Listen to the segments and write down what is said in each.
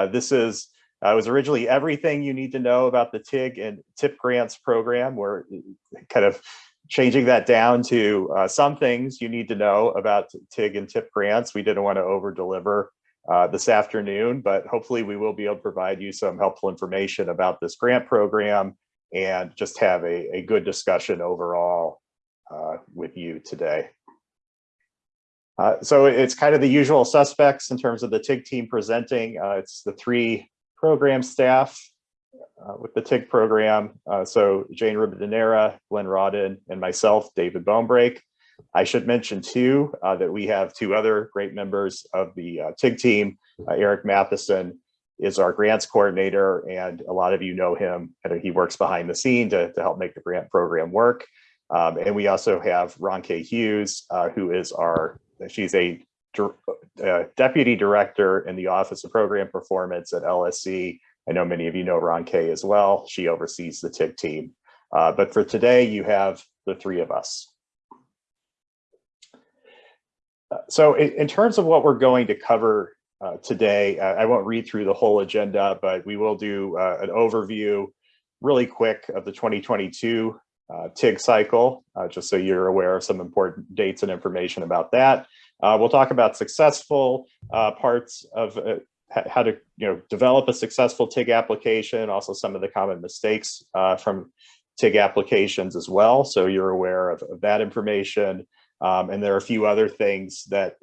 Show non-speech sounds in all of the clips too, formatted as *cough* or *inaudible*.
Uh, this is uh, was originally everything you need to know about the TIG and TIP grants program. We're kind of changing that down to uh, some things you need to know about TIG and TIP grants. We didn't want to over deliver uh, this afternoon, but hopefully we will be able to provide you some helpful information about this grant program and just have a, a good discussion overall uh, with you today. Uh, so it's kind of the usual suspects in terms of the TIG team presenting. Uh, it's the three program staff uh, with the TIG program. Uh, so Jane Ribadeneyra, Glenn Rawdon, and myself, David Bonebrake. I should mention too uh, that we have two other great members of the TIG team. Eric Matheson is our grants coordinator, and a lot of you know him. He works behind the scene to, to help make the grant program work. Um, and we also have Ronke Hughes, who is our She's a uh, deputy director in the Office of Program Performance at LSC. I know many of you know Ronke as well. She oversees the TIG team. Uh, but for today, you have the three of us. Uh, so in, in, terms of what we're going to cover uh, today, I won't read through the whole agenda, but we will do uh, an overview really quick of the 2022 uh, TIG cycle, uh, just so you're aware of some important dates and information about that. Uh, we'll talk about successful uh, parts of uh, how to you know develop a successful TIG application, also some of the common mistakes uh, from TIG applications as well. So you're aware of, of that information. Um, and there are a few other things that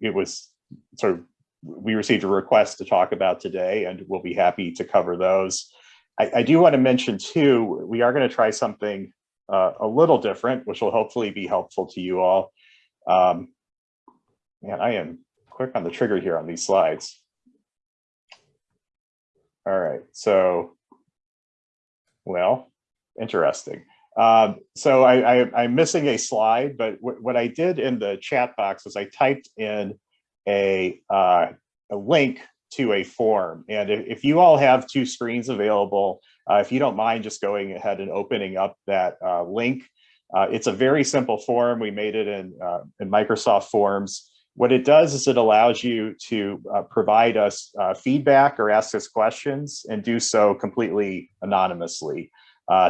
it was sort of we received a request to talk about today, and we'll be happy to cover those. I, I do want to mention too, we are going to try something uh, a little different, which will hopefully be helpful to you all. Um, man, I am quick on the trigger here on these slides. All right, so, well, interesting. Um, so I, am missing a slide, but what I did in the chat box is I typed in a, uh, a link to a form. And if you all have two screens available, uh, if you don't mind just going ahead and opening up that uh, link, uh, it's a very simple form. We made it in, uh, in Microsoft Forms. What it does is it allows you to uh, provide us uh, feedback or ask us questions and do so completely anonymously.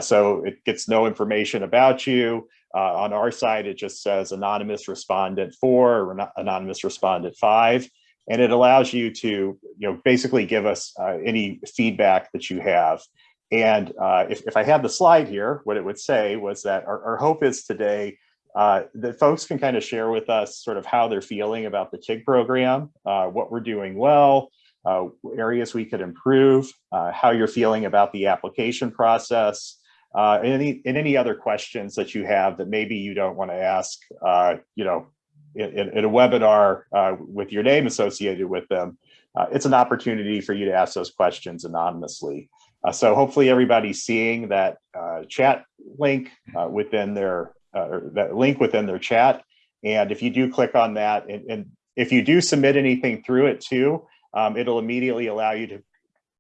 so it gets no information about you. on our side, it just says anonymous respondent four or anonymous respondent five and it allows you to you know basically give us uh, any feedback that you have and uh, if, if I had the slide here, what it would say was that our, our hope is today uh, that folks can kind of share with us sort of how they're feeling about the TIG program, uh, what we're doing well, uh, areas we could improve, uh, how you're feeling about the application process, uh, and any, and any other questions that you have that maybe you don't want to ask, you know, in, in, a webinar with your name associated with them. it's an opportunity for you to ask those questions anonymously. Uh, so hopefully everybody's seeing that uh, chat link uh, within their uh, that link within their chat. And if you do click on that, and, and if you do submit anything through it too, um, it'll immediately allow you to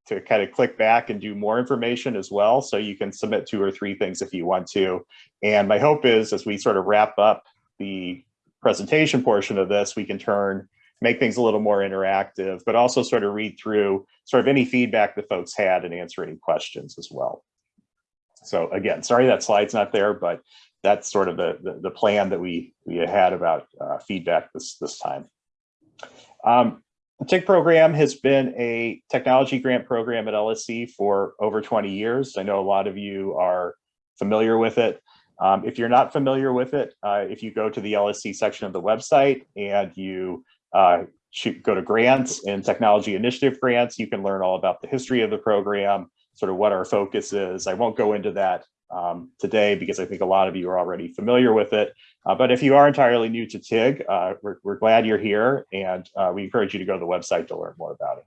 to kind of click back and do more information as well. So you can submit two or three things if you want to. And my hope is as we sort of wrap up the presentation portion of this, we can turn make things a little more interactive, but also sort of read through sort of any feedback that folks had and answer any questions as well. So again, sorry that slide's not there, but that's sort of the, the, the plan that we, we had about uh, feedback this, this time. Um, the TIG program has been a technology grant program at LSC for over 20 years. I know a lot of you are familiar with it. Um, if you're not familiar with it, uh, if you go to the LSC section of the website and you uh, shoot, go to grants and technology initiative grants. You can learn all about the history of the program, sort of what our focus is. I won't go into that um, today because I think a lot of you are already familiar with it. Uh, but if you are entirely new to TIG, uh, we're, we're, glad you're here and uh, we encourage you to go to the website to learn more about it.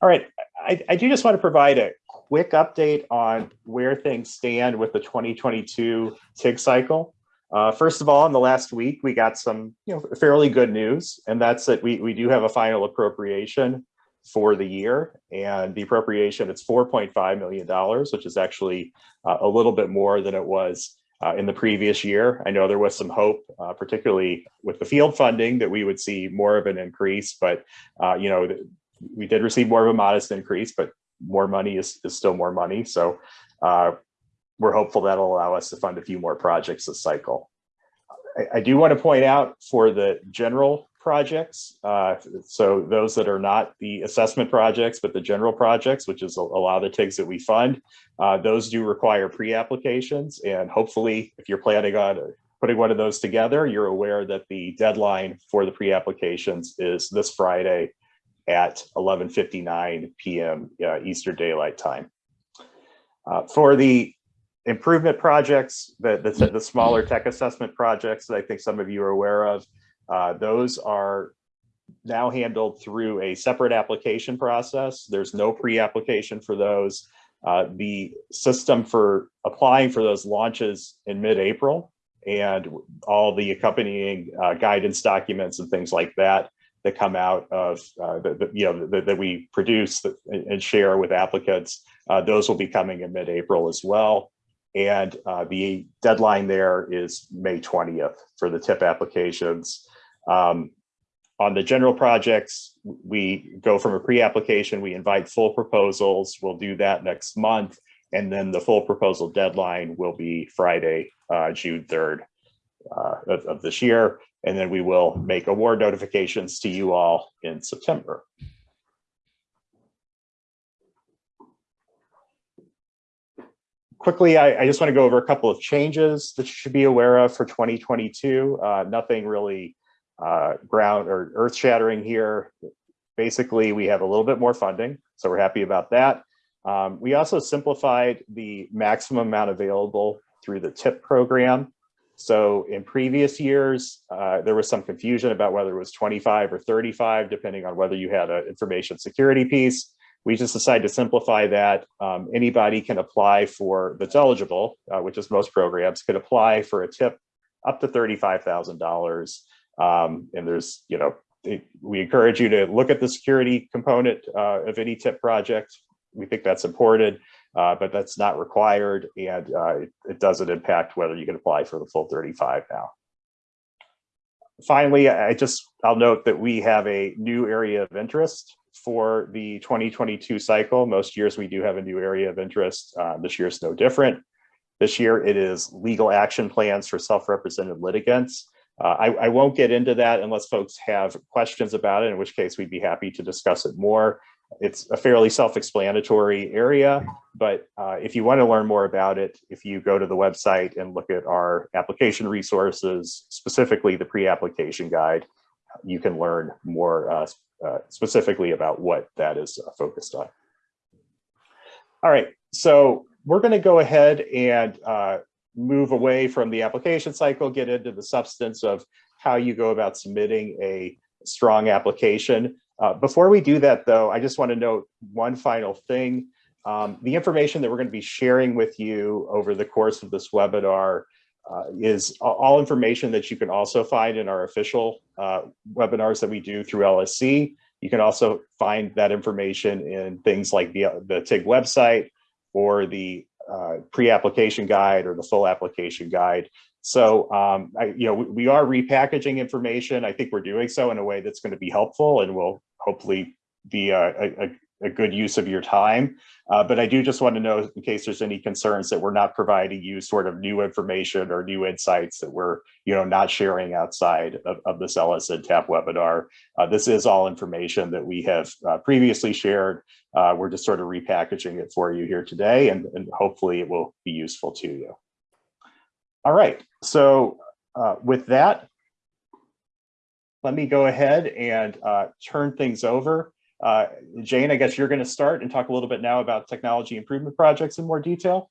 All right, I, I do just want to provide a quick update on where things stand with the 2022 TIG cycle. Uh, first of all, in the last week, we got some you know, fairly good news, and that's that we, we do have a final appropriation for the year. And the appropriation, it's $4.5 million, which is actually uh, a little bit more than it was uh, in the previous year. I know there was some hope, uh, particularly with the field funding, that we would see more of an increase, but uh, you know, we did receive more of a modest increase, but more money is, is still more money. So uh, we're hopeful that'll allow us to fund a few more projects this cycle. I, I do want to point out for the general projects, uh, so those that are not the assessment projects, but the general projects, which is a, a lot of the TIGs that we fund, uh, those do require pre-applications. And hopefully, if you're planning on putting one of those together, you're aware that the deadline for the pre-applications is this Friday at 11.59 p.m. Uh, Eastern Daylight Time. Uh, for the improvement projects, the, the, the, smaller tech assessment projects that I think some of you are aware of, uh, those are now handled through a separate application process. There's no pre-application for those. Uh, the system for applying for those launches in mid-April and all the accompanying uh, guidance documents and things like that that come out of uh, the, you know that we produce and share with applicants. Uh, those will be coming in mid-April as well. And uh, the deadline there is May 20th for the TIP applications. Um, on the general projects, we go from a pre-application, we invite full proposals. We'll do that next month. And then the full proposal deadline will be Friday, uh, June 3rd uh, of, of this year. And then we will make award notifications to you all in September. Quickly, I, I, just want to go over a couple of changes that you should be aware of for 2022. Uh, nothing really uh, ground or earth shattering here. Basically, we have a little bit more funding, so we're happy about that. Um, we also simplified the maximum amount available through the TIP program. So in previous years, uh, there was some confusion about whether it was 25 or 35, depending on whether you had an information security piece. We just decided to simplify that. Um, anybody can apply for, that's eligible, uh, which is most programs, could apply for a tip up to $35,000. Um, and there's, you know, it, we encourage you to look at the security component uh, of any tip project. We think that's important uh, but that's not required and uh, it, it, doesn't impact whether you can apply for the full 35 now. Finally, I just, I'll note that we have a new area of interest for the 2022 cycle. Most years we do have a new area of interest. Uh, this year is no different. This year it is legal action plans for self-represented litigants. Uh, I, I, won't get into that unless folks have questions about it, in which case we'd be happy to discuss it more. It's a fairly self-explanatory area, but uh, if you want to learn more about it, if you go to the website and look at our application resources, specifically the pre-application guide, you can learn more uh, uh, specifically about what that is uh, focused on. All right, so we're going to go ahead and uh, move away from the application cycle, get into the substance of how you go about submitting a strong application. Uh, before we do that, though, I just want to note one final thing. Um, the information that we're going to be sharing with you over the course of this webinar uh, is all information that you can also find in our official uh, webinars that we do through LSC. You can also find that information in things like the, the TIG website or the uh, pre-application guide or the full application guide. So, um, I, you know, we, we, are repackaging information. I think we're doing so in a way that's going to be helpful and will hopefully be a, a, a good use of your time. Uh, but I do just want to know in case there's any concerns that we're not providing you sort of new information or new insights that we're, you know, not sharing outside of, of this LSNTAP webinar. Uh, this is all information that we have uh, previously shared. Uh, we're just sort of repackaging it for you here today and, and hopefully it will be useful to you. All right, so uh, with that, let me go ahead and uh, turn things over. Uh, Jane, I guess you're going to start and talk a little bit now about technology improvement projects in more detail.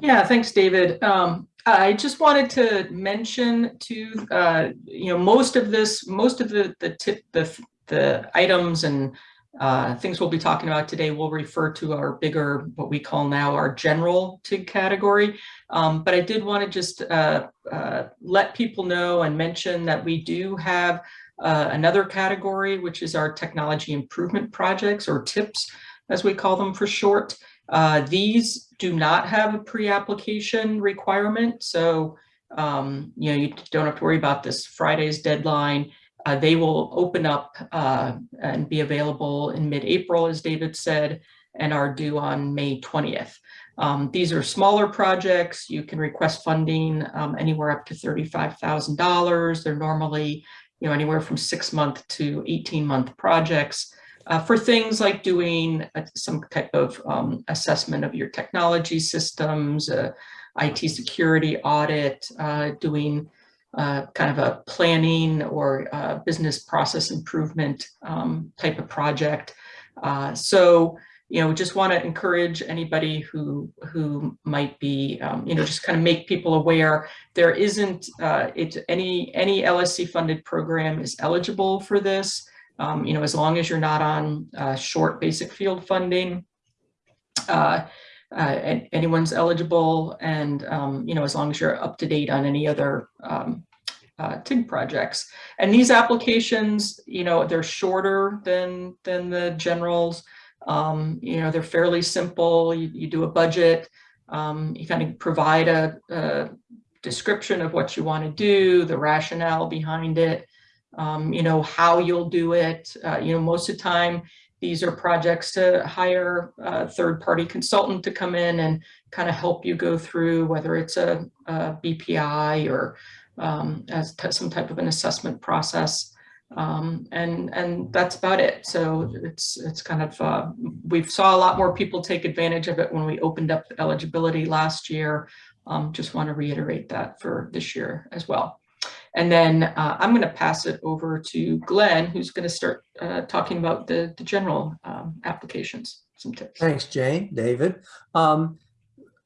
Yeah, thanks, David. Um, I just wanted to mention to uh, you know most of this, most of the the tip the the items and uh, things we'll be talking about today will refer to our bigger, what we call now our general TIG category. Um, but I did want to just uh, uh, let people know and mention that we do have uh, another category, which is our technology improvement projects or TIPS, as we call them for short. Uh, These do not have a pre-application requirement, so um, you know, you don't have to worry about this Friday's deadline. Uh, They will open up uh, and be available in mid-April, as David said, and are due on May 20th. Um, These are smaller projects. You can request funding um, anywhere up to $35,000. They're normally, you know, anywhere from six month to 18 month projects uh, for things like doing uh, some type of um, assessment of your technology systems, uh, IT security audit, uh, doing uh, kind of a planning or business process improvement um, type of project. So, you know, just want to encourage anybody who who might be, um, you know, just kind of make people aware there isn't uh, it any any LSC funded program is eligible for this. Um, you know, as long as you're not on uh, short basic field funding, uh, uh, an- anyone's eligible, and um, you know, as long as you're up to date on any other um, uh, TIG projects. And these applications, you know, they're shorter than than the generals. Um, you know, they're fairly simple. You, you do a budget. Um, you kind of provide a, a description of what you want to do, the rationale behind it um, you know, how you'll do it. Uh, you know, most of the time, these are projects to hire a third-party consultant to come in and kind of help you go through whether it's a, a BPI or um, as some type of an assessment process. Um, and and that's about it. So it's it's kind of uh, we saw a lot more people take advantage of it when we opened up eligibility last year. Um, just want to reiterate that for this year as well. And then uh, I'm going to pass it over to Glenn, who's going to start uh, talking about the, the general um, applications, some tips. Thanks, Jane, David. Um,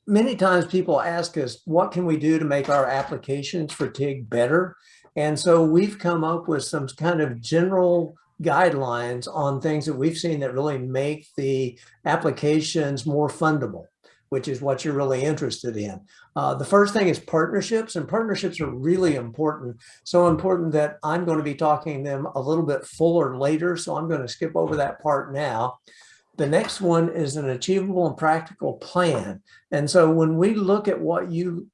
many times people ask us, what can we do to make our applications for TIG better? And so we've come up with some kind of general guidelines on things that we've seen that really make the applications more fundable which is what you're really interested in. Uh, the first thing is partnerships, and partnerships are really important. So important that I'm going to be talking them a little bit fuller later. So I'm going to skip over that part now. The next one is an achievable and practical plan. And so when we look at what you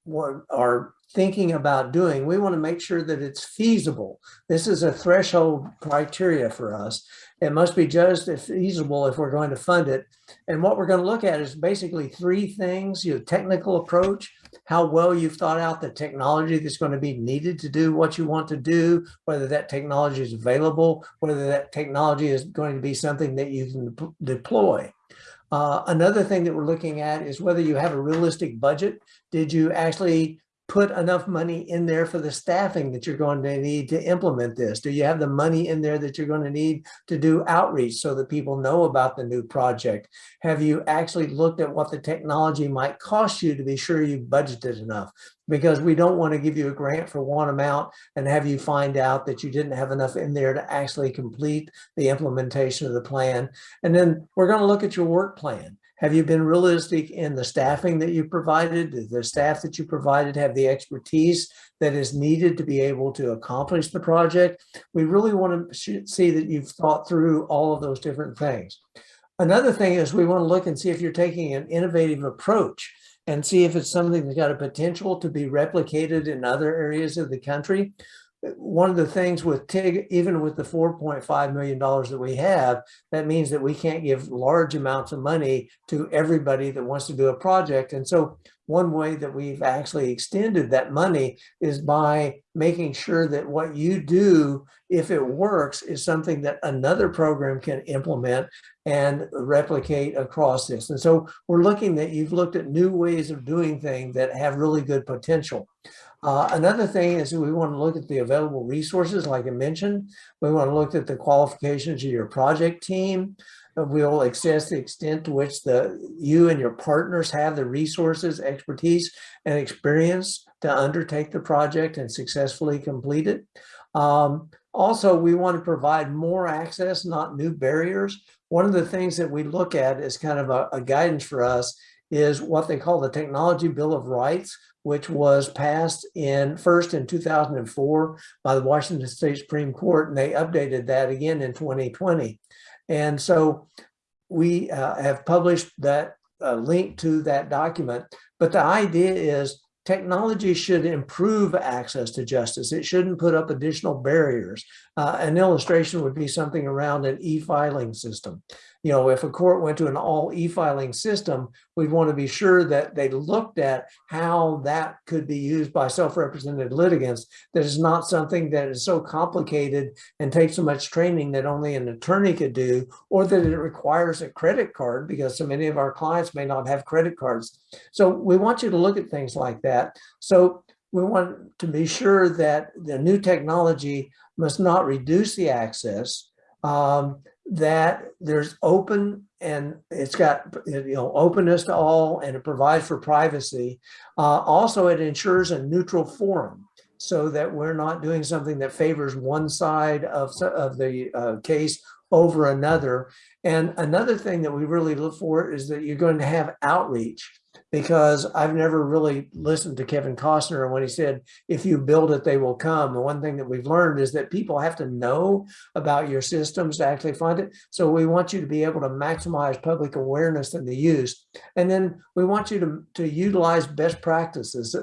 are thinking about doing, we want to make sure that it's feasible. This is a threshold criteria for us. It must be just as feasible if we're going to fund it. And what we're going to look at is basically three things, your technical approach, how well you've thought out the technology that's going to be needed to do what you want to do, whether that technology is available, whether that technology is going to be something that you can deploy. Uh, another thing that we're looking at is whether you have a realistic budget. Did you actually put enough money in there for the staffing that you're going to need to implement this? Do you have the money in there that you're going to need to do outreach so that people know about the new project? Have you actually looked at what the technology might cost you to be sure you budgeted enough? Because we don't want to give you a grant for one amount and have you find out that you didn't have enough in there to actually complete the implementation of the plan. And then we're going to look at your work plan. Have you been realistic in the staffing that you provided? Does the staff that you provided have the expertise that is needed to be able to accomplish the project? We really want to see that you've thought through all of those different things. Another thing is we want to look and see if you're taking an innovative approach and see if it's something that's got a potential to be replicated in other areas of the country one of the things with TIG, even with the $4.5 million that we have, that means that we can't give large amounts of money to everybody that wants to do a project. And so one way that we've actually extended that money is by making sure that what you do, if it works, is something that another program can implement and replicate across this. And so we're looking that you've looked at new ways of doing things that have really good potential. Uh, another thing is we want to look at the available resources, like I mentioned. We want to look at the qualifications of your project team. We'll assess the extent to which the you and your partners have the resources, expertise, and experience to undertake the project and successfully complete it. Um, also, we want to provide more access, not new barriers. One of the things that we look at as kind of a, a guidance for us is what they call the Technology Bill of Rights, which was passed in first in 2004 by the Washington State Supreme Court, and they updated that again in 2020. And so we uh, have published that a link to that document. But the idea is technology should improve access to justice. It shouldn't put up additional barriers. Uh, an illustration would be something around an e-filing system. You know, if a court went to an all e-filing system, we'd want to be sure that they looked at how that could be used by self-represented litigants. That is not something that is so complicated and takes so much training that only an attorney could do, or that it requires a credit card because so many of our clients may not have credit cards. So we want you to look at things like that. So we want to be sure that the new technology must not reduce the access, um, that there's open and it's got you know openness to all and it provides for privacy. Uh, also, it ensures a neutral forum so that we're not doing something that favors one side of, of the uh, case over another. And another thing that we really look for is that you're going to have outreach because I've never really listened to Kevin Costner when he said, if you build it, they will come. And one thing that we've learned is that people have to know about your systems to actually fund it. So we want you to be able to maximize public awareness and the use. And then we want you to, to utilize best practices,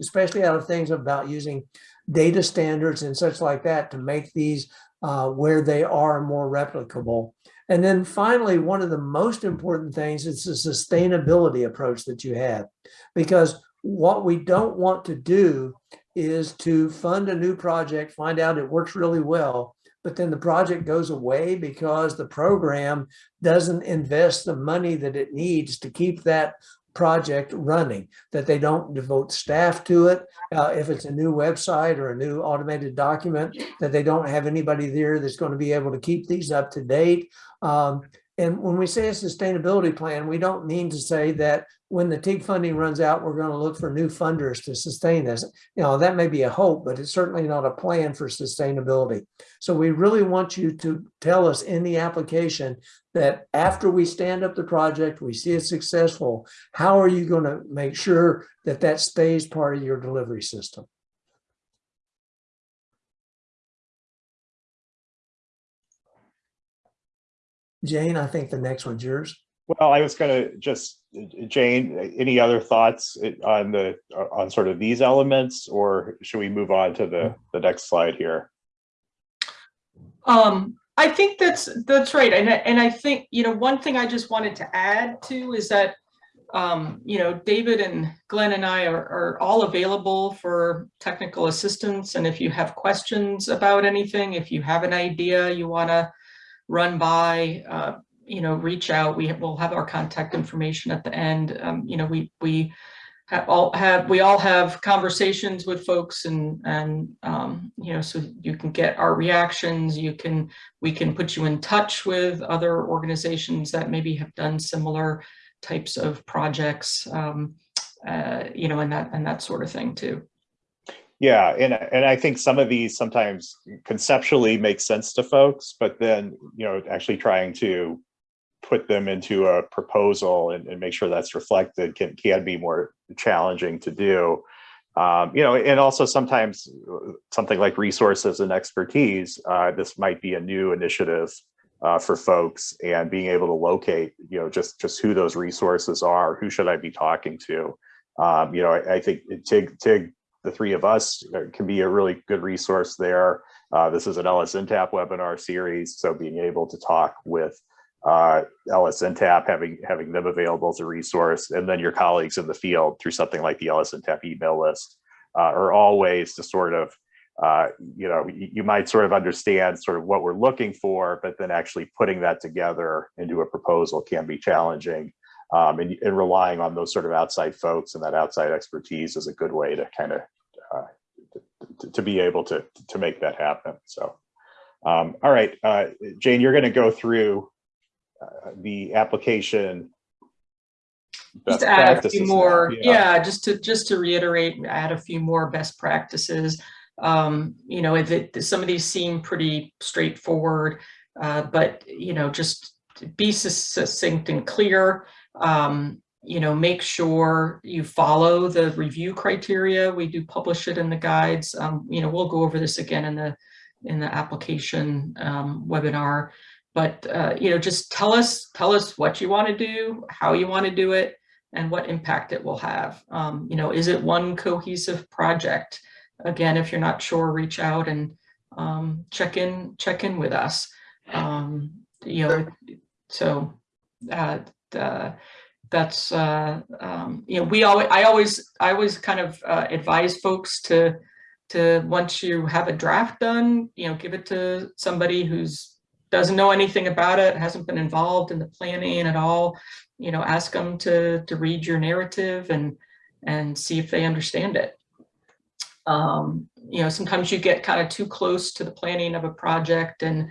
especially out of things about using data standards and such like that to make these uh, where they are more replicable. And then finally, one of the most important things is the sustainability approach that you have, because what we don't want to do is to fund a new project, find out it works really well, but then the project goes away because the program doesn't invest the money that it needs to keep that project running, that they don't devote staff to it. Uh, if it's a new website or a new automated document, that they don't have anybody there that's going to be able to keep these up to date. Um, and when we say a sustainability plan, we don't mean to say that when the TIG funding runs out, we're going to look for new funders to sustain this. You know, that may be a hope, but it's certainly not a plan for sustainability. So we really want you to tell us in the application that after we stand up the project, we see it successful, how are you going to make sure that that stays part of your delivery system? Jane, I think the next one's yours. Well, I was gonna just, Jane, any other thoughts on the, on sort of these elements, or should we move on to the, the next slide here? Um, I think that's, that's right. And, I- and I think, you know, one thing I just wanted to add to is that, um, you know, David and Glenn and I are, are all available for technical assistance. And if you have questions about anything, if you have an idea you want to run by, uh, you know, reach out. We will have our contact information at the end. Um, you know, we, we have all have, we all have conversations with folks and, and, um, you know, so you can get our reactions. You can, we can put you in touch with other organizations that maybe have done similar types of projects, um, uh, you know, and that, and that sort of thing too. Yeah, and and I think some of these sometimes conceptually make sense to folks, but then, you know, actually trying to put them into a proposal and, and make sure that's reflected can can be more challenging to do. Um, you know, and also sometimes something like resources and expertise, uh, this might be a new initiative uh, for folks and being able to locate, you know, just just who those resources are, who should I be talking to? Um, you know, I, I think TIG, TIG the three of us uh, can be a really good resource there. Uh, this is an LSNTAP webinar series, so being able to talk with uh, LSNTAP, having, having them available as a resource, and then your colleagues in the field through something like the LSNTAP email list uh, are all ways to sort of, uh, you know, you, you might sort of understand sort of what we're looking for, but then actually putting that together into a proposal can be challenging um, and, and, relying on those sort of outside folks and that outside expertise is a good way to kind of uh, to, to, be able to to make that happen. So, um, all right, uh, Jane, you're going to go through uh, the application. Just to add a few more, yeah. yeah. just to just to reiterate, add a few more best practices. Um, you know, it, some of these seem pretty straightforward, uh, but you know, just be succinct and clear um, you know, make sure you follow the review criteria. We do publish it in the guides. Um, you know, we'll go over this again in the in the application um, webinar. But, uh, you know, just tell us, tell us what you want to do, how you want to do it, and what impact it will have. Um, you know, is it one cohesive project? Again, if you're not sure, reach out and um, check in, check in with us. Um, you know, so uh, uh, that's, uh, um, you know, we always, I always, I always kind of uh, advise folks to, to, once you have a draft done, you know, give it to somebody who's, doesn't know anything about it, hasn't been involved in the planning at all, you know, ask them to, to read your narrative and, and see if they understand it. Um, you know, sometimes you get kind of too close to the planning of a project and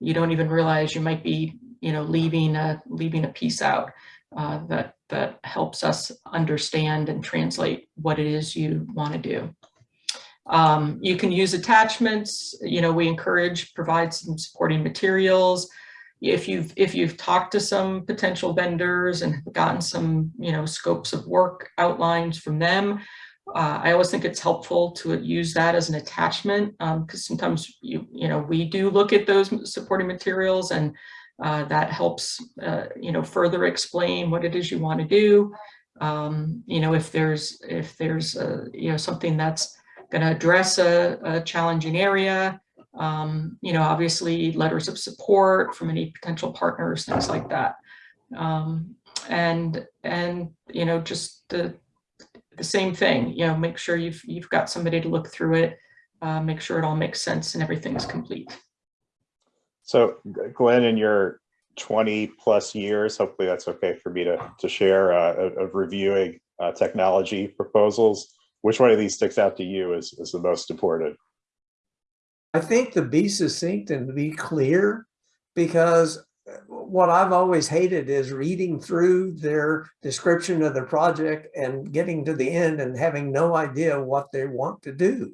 you don't even realize you might be, you know, leaving a, leaving a piece out uh, that, that helps us understand and translate what it is you want to do. Um, you can use attachments, you know, we encourage, provide some supporting materials. If you've, if you've talked to some potential vendors and gotten some, you know, scopes of work outlines from them, uh, I always think it's helpful to use that as an attachment because sometimes you, you know, we do look at those supporting materials and uh, that helps, uh, you know, further explain what it is you want to do. Um, you know, if there's, if there's, uh, you know, something that's going to address a, a challenging area, um, you know, obviously letters of support from any potential partners, things like that. Um, and, and, you know, just the, the same thing, you know, make sure you've, you've got somebody to look through it, uh, make sure it all makes sense and everything's complete. So Glenn, in your 20 plus years, hopefully that's okay for me to, to share uh, of, reviewing uh, technology proposals. Which one of these sticks out to you as, as the most important? I think to be succinct and to be clear, because what I've always hated is reading through their description of the project and getting to the end and having no idea what they want to do.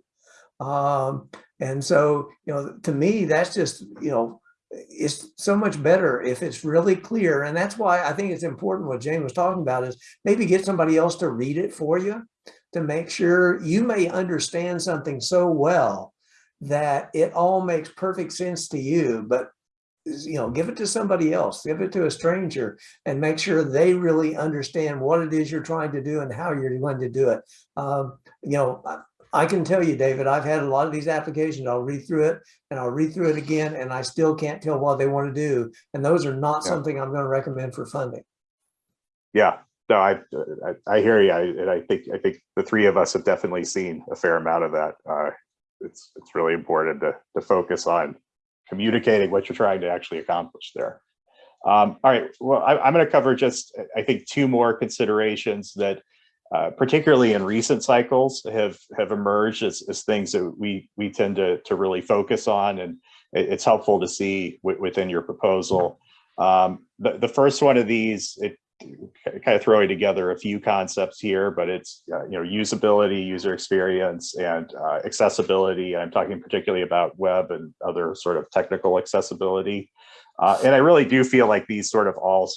Um, and so, you know, to me, that's just, you know, it's so much better if it's really clear. And that's why I think it's important what Jane was talking about is maybe get somebody else to read it for you to make sure you may understand something so well that it all makes perfect sense to you, but you know, give it to somebody else, give it to a stranger and make sure they really understand what it is you're trying to do and how you're going to do it. Um, you know, I can tell you, David, I've had a lot of these applications. I'll read through it and I'll read through it again, and I still can't tell what they want to do. And those are not Yeah. something I'm going to recommend for funding. Yeah, no, I, I, I hear you. I, and I think, I think the three of us have definitely seen a fair amount of that. Uh, it's, it's really important to, to focus on communicating what you're trying to actually accomplish there. Um, all right, well, I, I'm going to cover just, I think, two more considerations that uh, particularly in recent cycles have have emerged as, as things that we we tend to, to really focus on and it, it's helpful to see within your proposal. Um, the, the first one of these, it kind of throwing together a few concepts here, but it's, uh, you know, usability, user experience, and uh, accessibility. I'm talking particularly about web and other sort of technical accessibility. Uh, and I really do feel like these sort of all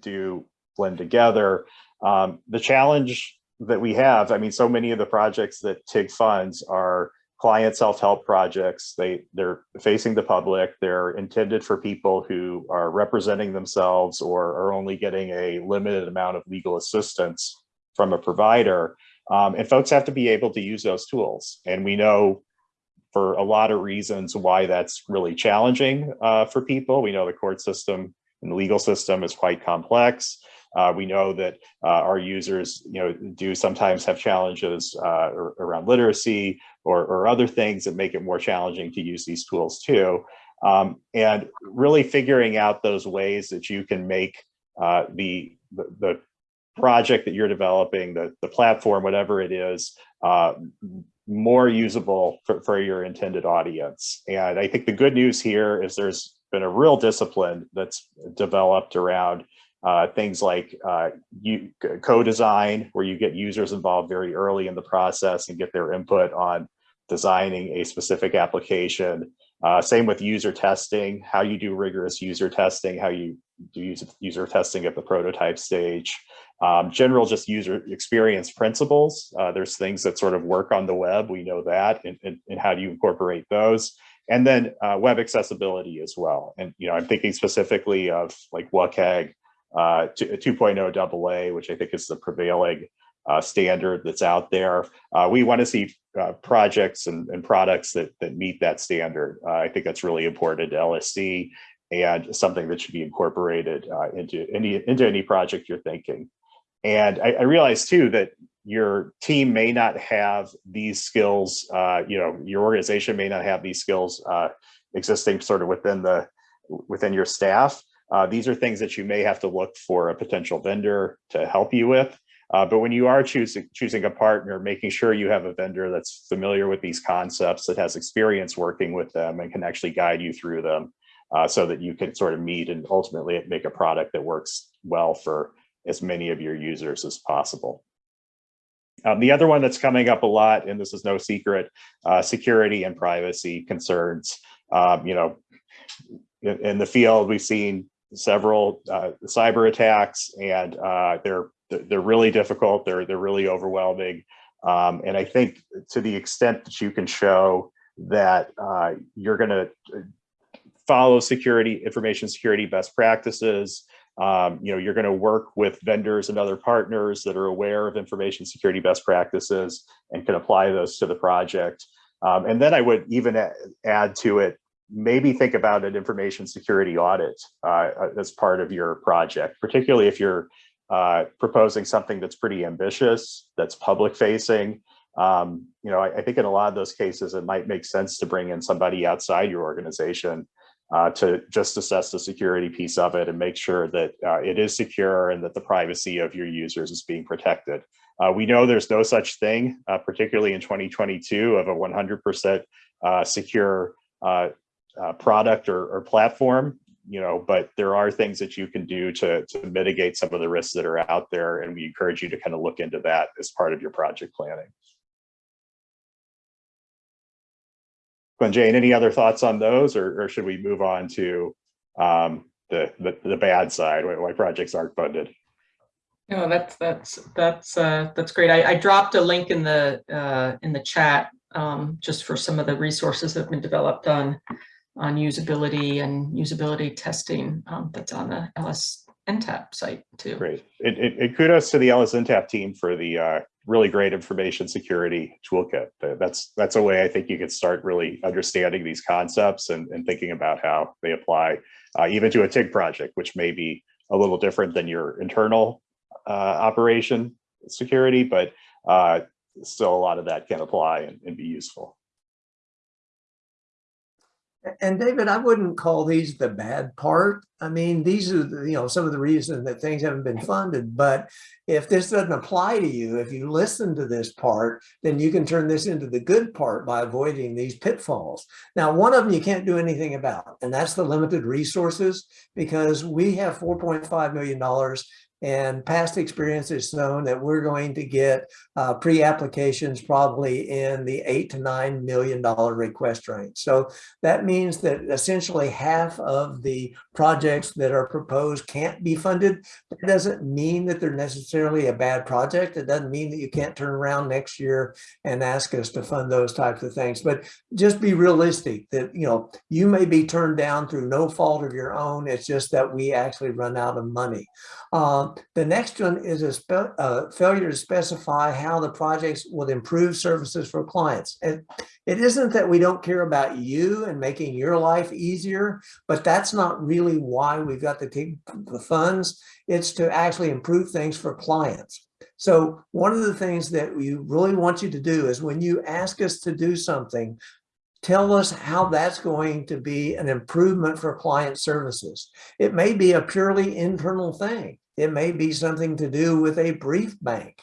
do blend together. Um, the challenge that we have, I mean, so many of the projects that TIG funds are client self-help projects. They, they're facing the public. They're intended for people who are representing themselves or are only getting a limited amount of legal assistance from a provider. Um, and folks have to be able to use those tools. And we know for a lot of reasons why that's really challenging uh, for people. We know the court system and the legal system is quite complex. Uh, we know that uh, our users, you know, do sometimes have challenges uh, around literacy or, or, other things that make it more challenging to use these tools too. Um, and really figuring out those ways that you can make uh, the, the, the project that you're developing, the, the platform, whatever it is, uh, more usable for, for your intended audience. And I think the good news here is there's been a real discipline that's developed around uh, things like uh, co-design, where you get users involved very early in the process and get their input on designing a specific application. Uh, same with user testing, how you do rigorous user testing, how you do user, user testing at the prototype stage. Um, general just user experience principles. Uh, there's things that sort of work on the web, we know that, and, and, and how do you incorporate those? and then uh, web accessibility as well. And you know, I'm thinking specifically of like WCAG uh, 2.0 AA, which I think is the prevailing uh, standard that's out there. Uh, we want to see uh, projects and, and, products that that meet that standard. Uh, I think that's really important to LSC and something that should be incorporated uh, into any into any project you're thinking. And I, I realize too that your team may not have these skills. Uh, you know, your organization may not have these skills existing sort of within the within your staff. these are things that you may have to look for a potential vendor to help you with. Uh, but when you are choosing choosing a partner, making sure you have a vendor that's familiar with these concepts, that has experience working with them and can actually guide you through them uh, so that you can sort of meet and ultimately make a product that works well for as many of your users as possible. Um, the other one that's coming up a lot, and this is no secret, uh, security and privacy concerns. Um, you know, in, in, the field, we've seen several uh, cyber attacks and uh, they're they're really difficult. They're they're really overwhelming. Um, and I think to the extent that you can show that uh, you're going to follow security, information security best practices, um, you know, you're going to work with vendors and other partners that are aware of information security best practices and can apply those to the project. Um, and then I would even add to it, maybe think about an information security audit uh, as part of your project, particularly if you're uh, proposing something that's pretty ambitious, that's public facing. Um, you know, I, I, think in a lot of those cases, it might make sense to bring in somebody outside your organization uh, to just assess the security piece of it and make sure that uh, it is secure and that the privacy of your users is being protected. Uh, we know there's no such thing, uh, particularly in 2022, of a 100% uh, secure product or, or platform you know, but there are things that you can do to, to mitigate some of the risks that are out there. And we encourage you to kind of look into that as part of your project planning. Glenn Jane, any other thoughts on those or, or should we move on to um, the, the, the bad side, why, why projects aren't funded? No, that's that's that's uh, that's great. I, I dropped a link in the uh, in the chat um, just for some of the resources that have been developed on on usability and usability testing um, that's on the LS NTAP site too. Great. It, it, it kudos to the LSNTAP team for the uh, really great information security toolkit. That's that's a way I think you could start really understanding these concepts and, and thinking about how they apply uh, even to a TIG project, which may be a little different than your internal uh, operation security, but uh, still a lot of that can apply and, and be useful. And David, I wouldn't call these the bad part. I mean, these are, the, you know, some of the reasons that things haven't been funded. But if this doesn't apply to you, if you listen to this part, then you can turn this into the good part by avoiding these pitfalls. Now, one of them you can't do anything about, and that's the limited resources, because we have $4.5 million and past experience has shown that we're going to get uh, pre-applications probably in the eight to nine million dollar request range. So that means that essentially half of the projects that are proposed can't be funded. That doesn't mean that they're necessarily a bad project. It doesn't mean that you can't turn around next year and ask us to fund those types of things. But just be realistic that, you know, you may be turned down through no fault of your own. It's just that we actually run out of money. Um, the next one is a uh, failure to specify how the projects will improve services for clients. And it isn't that we don't care about you and making your life easier, but that's not really why we've got the, the funds. It's to actually improve things for clients. So one of the things that we really want you to do is when you ask us to do something, tell us how that's going to be an improvement for client services. It may be a purely internal thing. It may be something to do with a brief bank.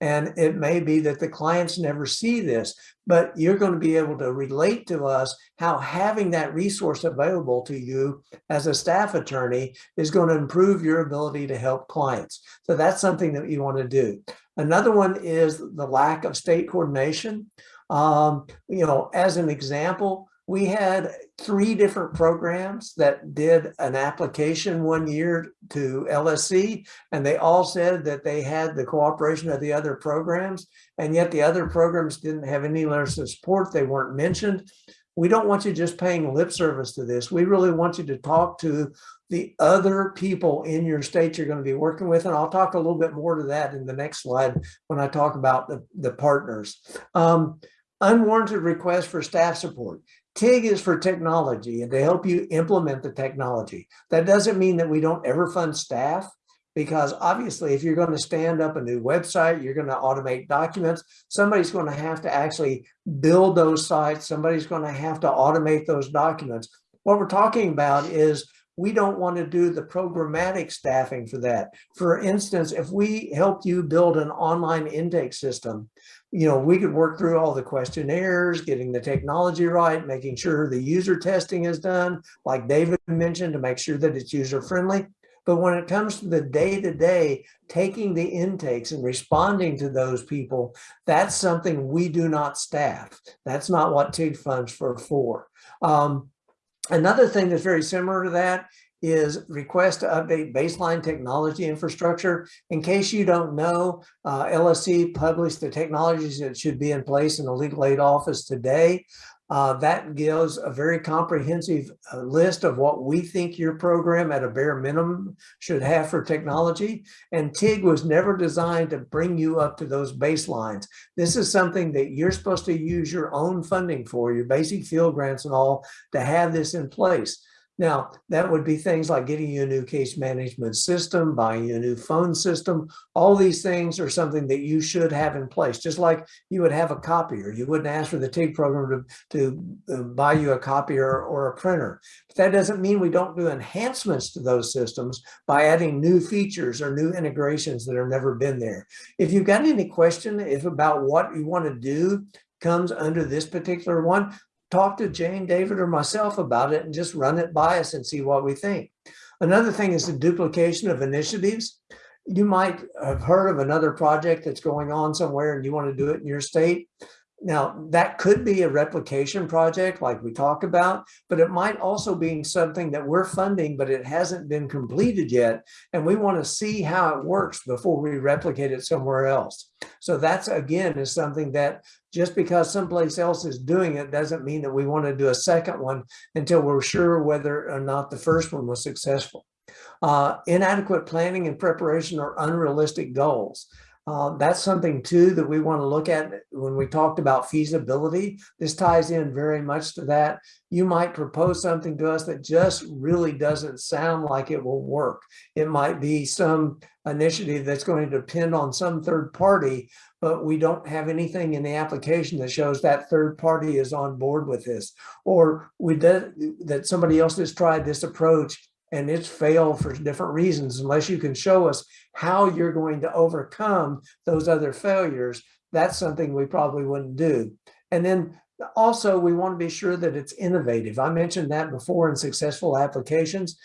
And it may be that the clients never see this, but you're going to be able to relate to us how having that resource available to you as a staff attorney is going to improve your ability to help clients. So that's something that you want to do. Another one is the lack of state coordination. Um, you know, as an example, we had three different programs that did an application one year to LSC, and they all said that they had the cooperation of the other programs, and yet the other programs didn't have any letters of support. They weren't mentioned. we don't want you just paying lip service to this. We really want you to talk to the other people in your state you're going to be working with. And I'll talk a little bit more to that in the next slide when I talk about the, the partners. Um, unwarranted requests for staff support. TIG is for technology and to help you implement the technology. That doesn't mean that we don't ever fund staff because obviously if you're going to stand up a new website, you're going to automate documents, somebody's going to have to actually build those sites. Somebody's going to have to automate those documents. What we're talking about is we don't want to do the programmatic staffing for that. For instance, if we help you build an online intake system, you know, we could work through all the questionnaires, getting the technology right, making sure the user testing is done, like David mentioned, to make sure that it's user friendly. But when it comes to the day-to-day, taking the intakes and responding to those people, that's something we do not staff. That's not what TIG funds for. for. Um, another thing that's very similar to that is request to update baseline technology infrastructure. In case you don't know, uh, LSC published the technologies that should be in place in the legal aid office today. Uh, that gives a very comprehensive uh, list of what we think your program at a bare minimum should have for technology. And TIG was never designed to bring you up to those baselines. This is something that you're supposed to use your own funding for, your basic field grants and all, to have this in place. Now, that would be things like getting you a new case management system, buying you a new phone system. All these things are something that you should have in place, just like you would have a copier. You wouldn't ask for the TIG program to, to uh, buy you a copier or a printer. But that doesn't mean we don't do enhancements to those systems by adding new features or new integrations that have never been there. If you've got any question if about what you want to do comes under this particular one, talk to Jane, David, or myself about it and just run it by us and see what we think. Another thing is the duplication of initiatives. You might have heard of another project that's going on somewhere and you want to do it in your state. Now, that could be a replication project like we talk about, but it might also be something that we're funding, but it hasn't been completed yet. And we want to see how it works before we replicate it somewhere else. So that's, again, is something that just because someplace else is doing it doesn't mean that we want to do a second one until we're sure whether or not the first one was successful. Uh, inadequate planning and preparation are unrealistic goals. Uh, that's something too that we want to look at when we talked about feasibility. This ties in very much to that. You might propose something to us that just really doesn't sound like it will work. It might be some initiative that's going to depend on some third party, but we don't have anything in the application that shows that third party is on board with this. Or we that somebody else has tried this approach and it's failed for different reasons unless you can show us how you're going to overcome those other failures that's something we probably wouldn't do. And then also we want to be sure that it's innovative. I mentioned that before in successful applications.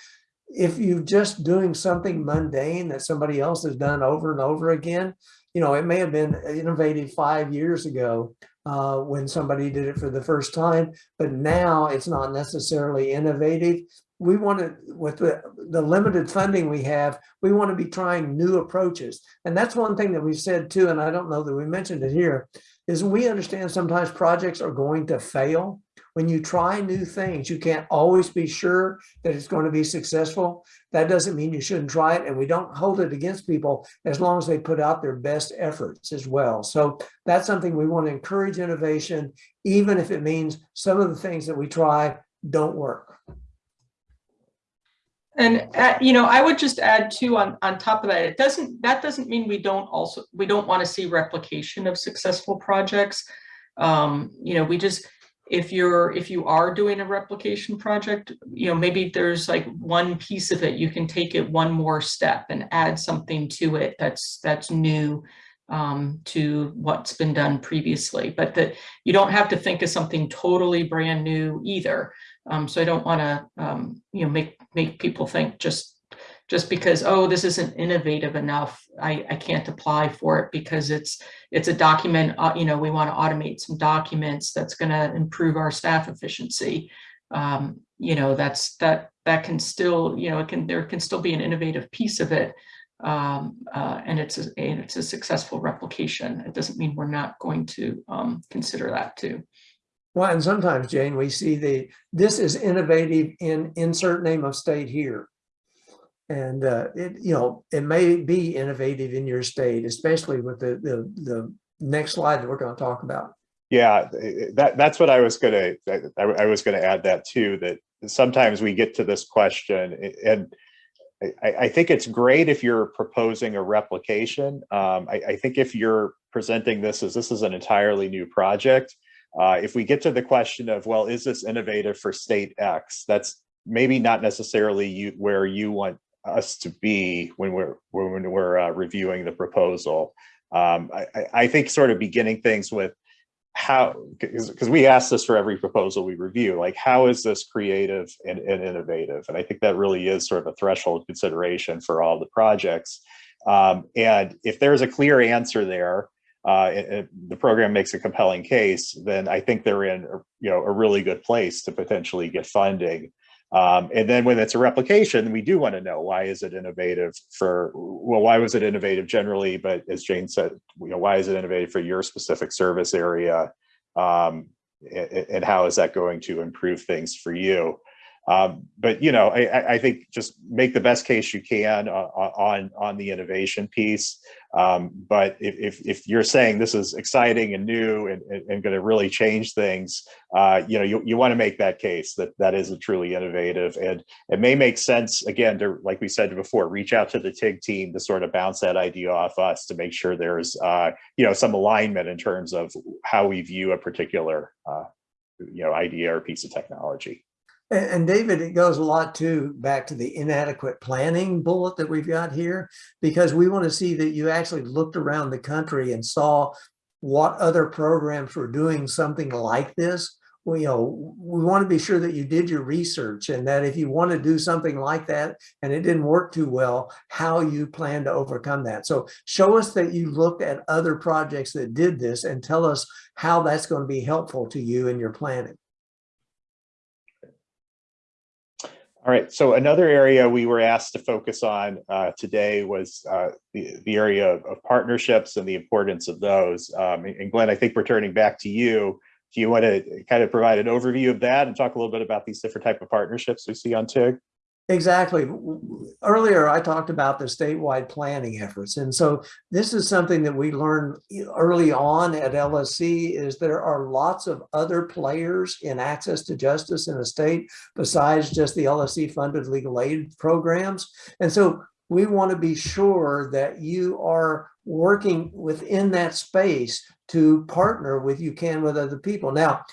If you're just doing something mundane that somebody else has done over and over again you know it may have been innovative five years ago uh, when somebody did it for the first time, but now it's not necessarily innovative we want to, with the, the limited funding we have, we want to be trying new approaches. And that's one thing that we've said too, and I don't know that we mentioned it here, is we understand sometimes projects are going to fail. When you try new things, you can't always be sure that it's going to be successful. That doesn't mean you shouldn't try it, and we don't hold it against people as long as they put out their best efforts as well. So that's something we want to encourage innovation, even if it means some of the things that we try don't work. And, uh, you know, I would just add too, on, on top of that, it doesn't, that doesn't mean we don't also, we don't want to see replication of successful projects. Um, you know, we just, if you're, if you are doing a replication project, you know, maybe there's like one piece of it, you can take it one more step and add something to it that's, that's new um, to what's been done previously, but that you don't have to think of something totally brand new either. Um, so I don't want to, um, you know, make make people think just just because oh this isn't innovative enough, I I can't apply for it because it's it's a document. Uh, you know, we want to automate some documents that's going to improve our staff efficiency. Um, you know, that's that that can still you know it can there can still be an innovative piece of it. Um, uh, and it's a, and it's a successful replication. It doesn't mean we're not going to um, consider that too. Well, and sometimes, Jane, we see the, this is innovative in insert name of state here. And uh, it, you know, it may be innovative in your state, especially with the, the, the next slide that we're going to talk about. Yeah, that, that's what I was gonna, I, I was gonna add that too, that sometimes we get to this question and I, I think it's great if you're proposing a replication. Um, I, I think if you're presenting this as this is an entirely new project, uh, if we get to the question of, well, is this innovative for state X? That's maybe not necessarily you where you want us to be when we're when we're uh, reviewing the proposal. Um, I, I- think sort of beginning things with how, because we ask this for every proposal we review, like how is this creative and, and innovative? And I think that really is sort of a threshold consideration for all the projects. Um, and if there's a clear answer there, uh, and, and the program makes a compelling case, then I think they're in, you know, a really good place to potentially get funding. Um, and then when it's a replication, we do want to know why is it innovative for, well, why was it innovative generally? But as Jane said, you know, why is it innovative for your specific service area? Um, and, and how is that going to improve things for you? Um, but you know, I, I- think just make the best case you can on on, on the innovation piece. Um, but if, if you're saying this is exciting and new and, and, and going to really change things, uh, you know, you, you want to make that case that that is a truly innovative and it may make sense again to, like we said before, reach out to the TIG team to sort of bounce that idea off us to make sure there's, uh, you know, some alignment in terms of how we view a particular, uh, you know, idea or piece of technology. And, David, it goes a lot too, back to the inadequate planning bullet that we've got here, because we want to see that you actually looked around the country and saw what other programs were doing something like this. Well, you know, we want to be sure that you did your research and that if you want to do something like that and it didn't work too well, how you plan to overcome that. So show us that you looked at other projects that did this and tell us how that's going to be helpful to you in your planning. All right, so another area we were asked to focus on uh, today was uh, the, the area of, of partnerships and the importance of those. Um, and Glenn, I think we're turning back to you. Do you want to kind of provide an overview of that and talk a little bit about these different type of partnerships we see on TIG? Exactly. Earlier, I talked about the statewide planning efforts. And so this is something that we learned early on at LSC is there are lots of other players in access to justice in a state besides just the LSC funded legal aid programs. And so we want to be sure that you are working within that space to partner with you can with other people. Now,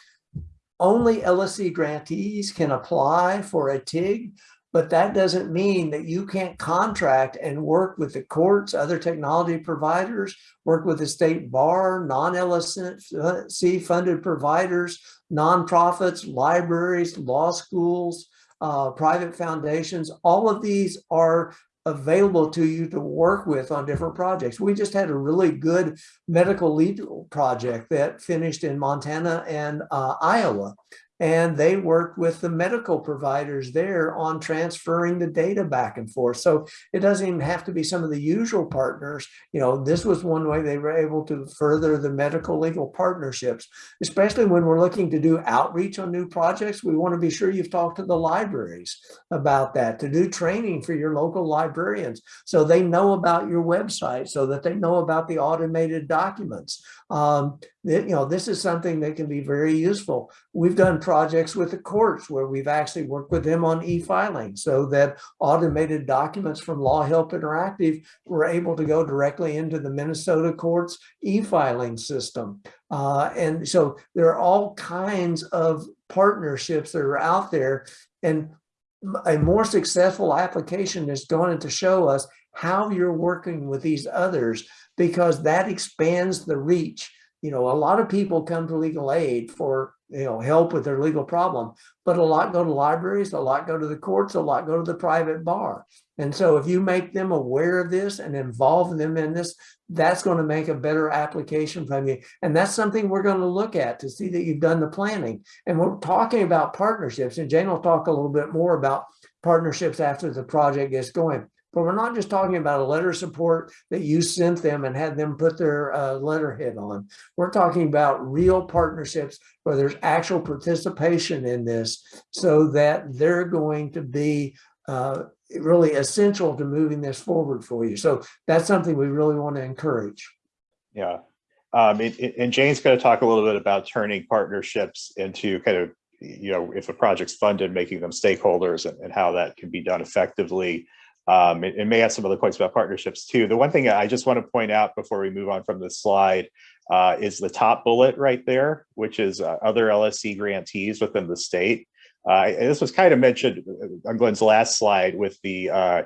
only LSC grantees can apply for a TIG, but that doesn't mean that you can't contract and work with the courts, other technology providers, work with the state bar, non-LSC funded providers, nonprofits, libraries, law schools, uh, private foundations. All of these are available to you to work with on different projects. We just had a really good medical legal project that finished in Montana and uh, Iowa and they worked with the medical providers there on transferring the data back and forth. So it doesn't even have to be some of the usual partners. You know, this was one way they were able to further the medical legal partnerships, especially when we're looking to do outreach on new projects. We want to be sure you've talked to the libraries about that, to do training for your local librarians so they know about your website, so that they know about the automated documents. Um, you know, this is something that can be very useful. We've done projects with the courts where we've actually worked with them on e-filing so that automated documents from LawHelp Interactive were able to go directly into the Minnesota courts e-filing system. Uh, and so there are all kinds of partnerships that are out there and a more successful application is going to show us how you're working with these others because that expands the reach. You know, a lot of people come to legal aid for, you know, help with their legal problem, but a lot go to libraries, a lot go to the courts, a lot go to the private bar. And so if you make them aware of this and involve them in this, that's going to make a better application from you. And that's something we're going to look at to see that you've done the planning. And we're talking about partnerships and Jane will talk a little bit more about partnerships after the project gets going. But we're not just talking about a letter support that you sent them and had them put their uh, letterhead on. We're talking about real partnerships where there's actual participation in this so that they're going to be uh, really essential to moving this forward for you. So that's something we really want to encourage. Yeah. Um, and, and Jane's going to talk a little bit about turning partnerships into kind of, you know, if a project's funded, making them stakeholders and, and how that can be done effectively. Um, it, it may have some other points about partnerships too. The one thing I just want to point out before we move on from this slide uh, is the top bullet right there, which is uh, other LSC grantees within the state. Uh, and this was kind of mentioned on Glenn's last slide with the uh,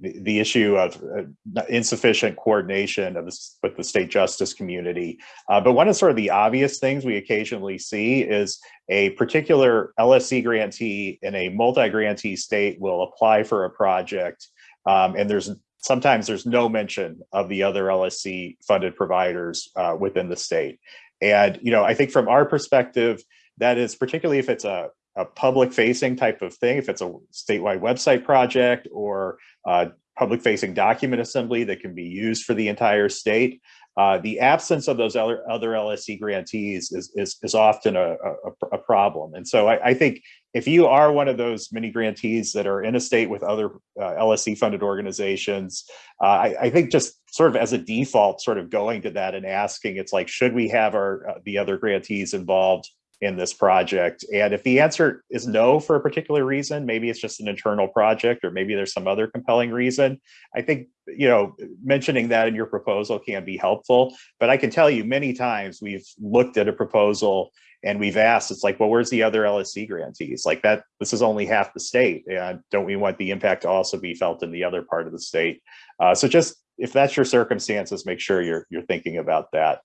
the, issue of uh, insufficient coordination of with the state justice community. Uh, but one of sort of the obvious things we occasionally see is a particular LSC grantee in a multi-grantee state will apply for a project um, and there's sometimes there's no mention of the other LSC funded providers uh, within the state. And, you know, I think from our perspective, that is particularly if it's a a public facing type of thing, if it's a statewide website project or uh, public facing document assembly that can be used for the entire state, uh, the absence of those other, other LSC grantees is, is, is often a, a, a problem. And so I, I, think if you are one of those many grantees that are in a state with other uh, LSC funded organizations, uh, I, I, think just sort of as a default, sort of going to that and asking, it's like, should we have our uh, the other grantees involved in this project? And if the answer is no for a particular reason, maybe it's just an internal project or maybe there's some other compelling reason. I think, you know, mentioning that in your proposal can be helpful, but I can tell you many times we've looked at a proposal and we've asked, it's like, well, where's the other LSC grantees? Like that, this is only half the state. And don't we want the impact to also be felt in the other part of the state? Uh, so just, if that's your circumstances, make sure you're, you're thinking about that.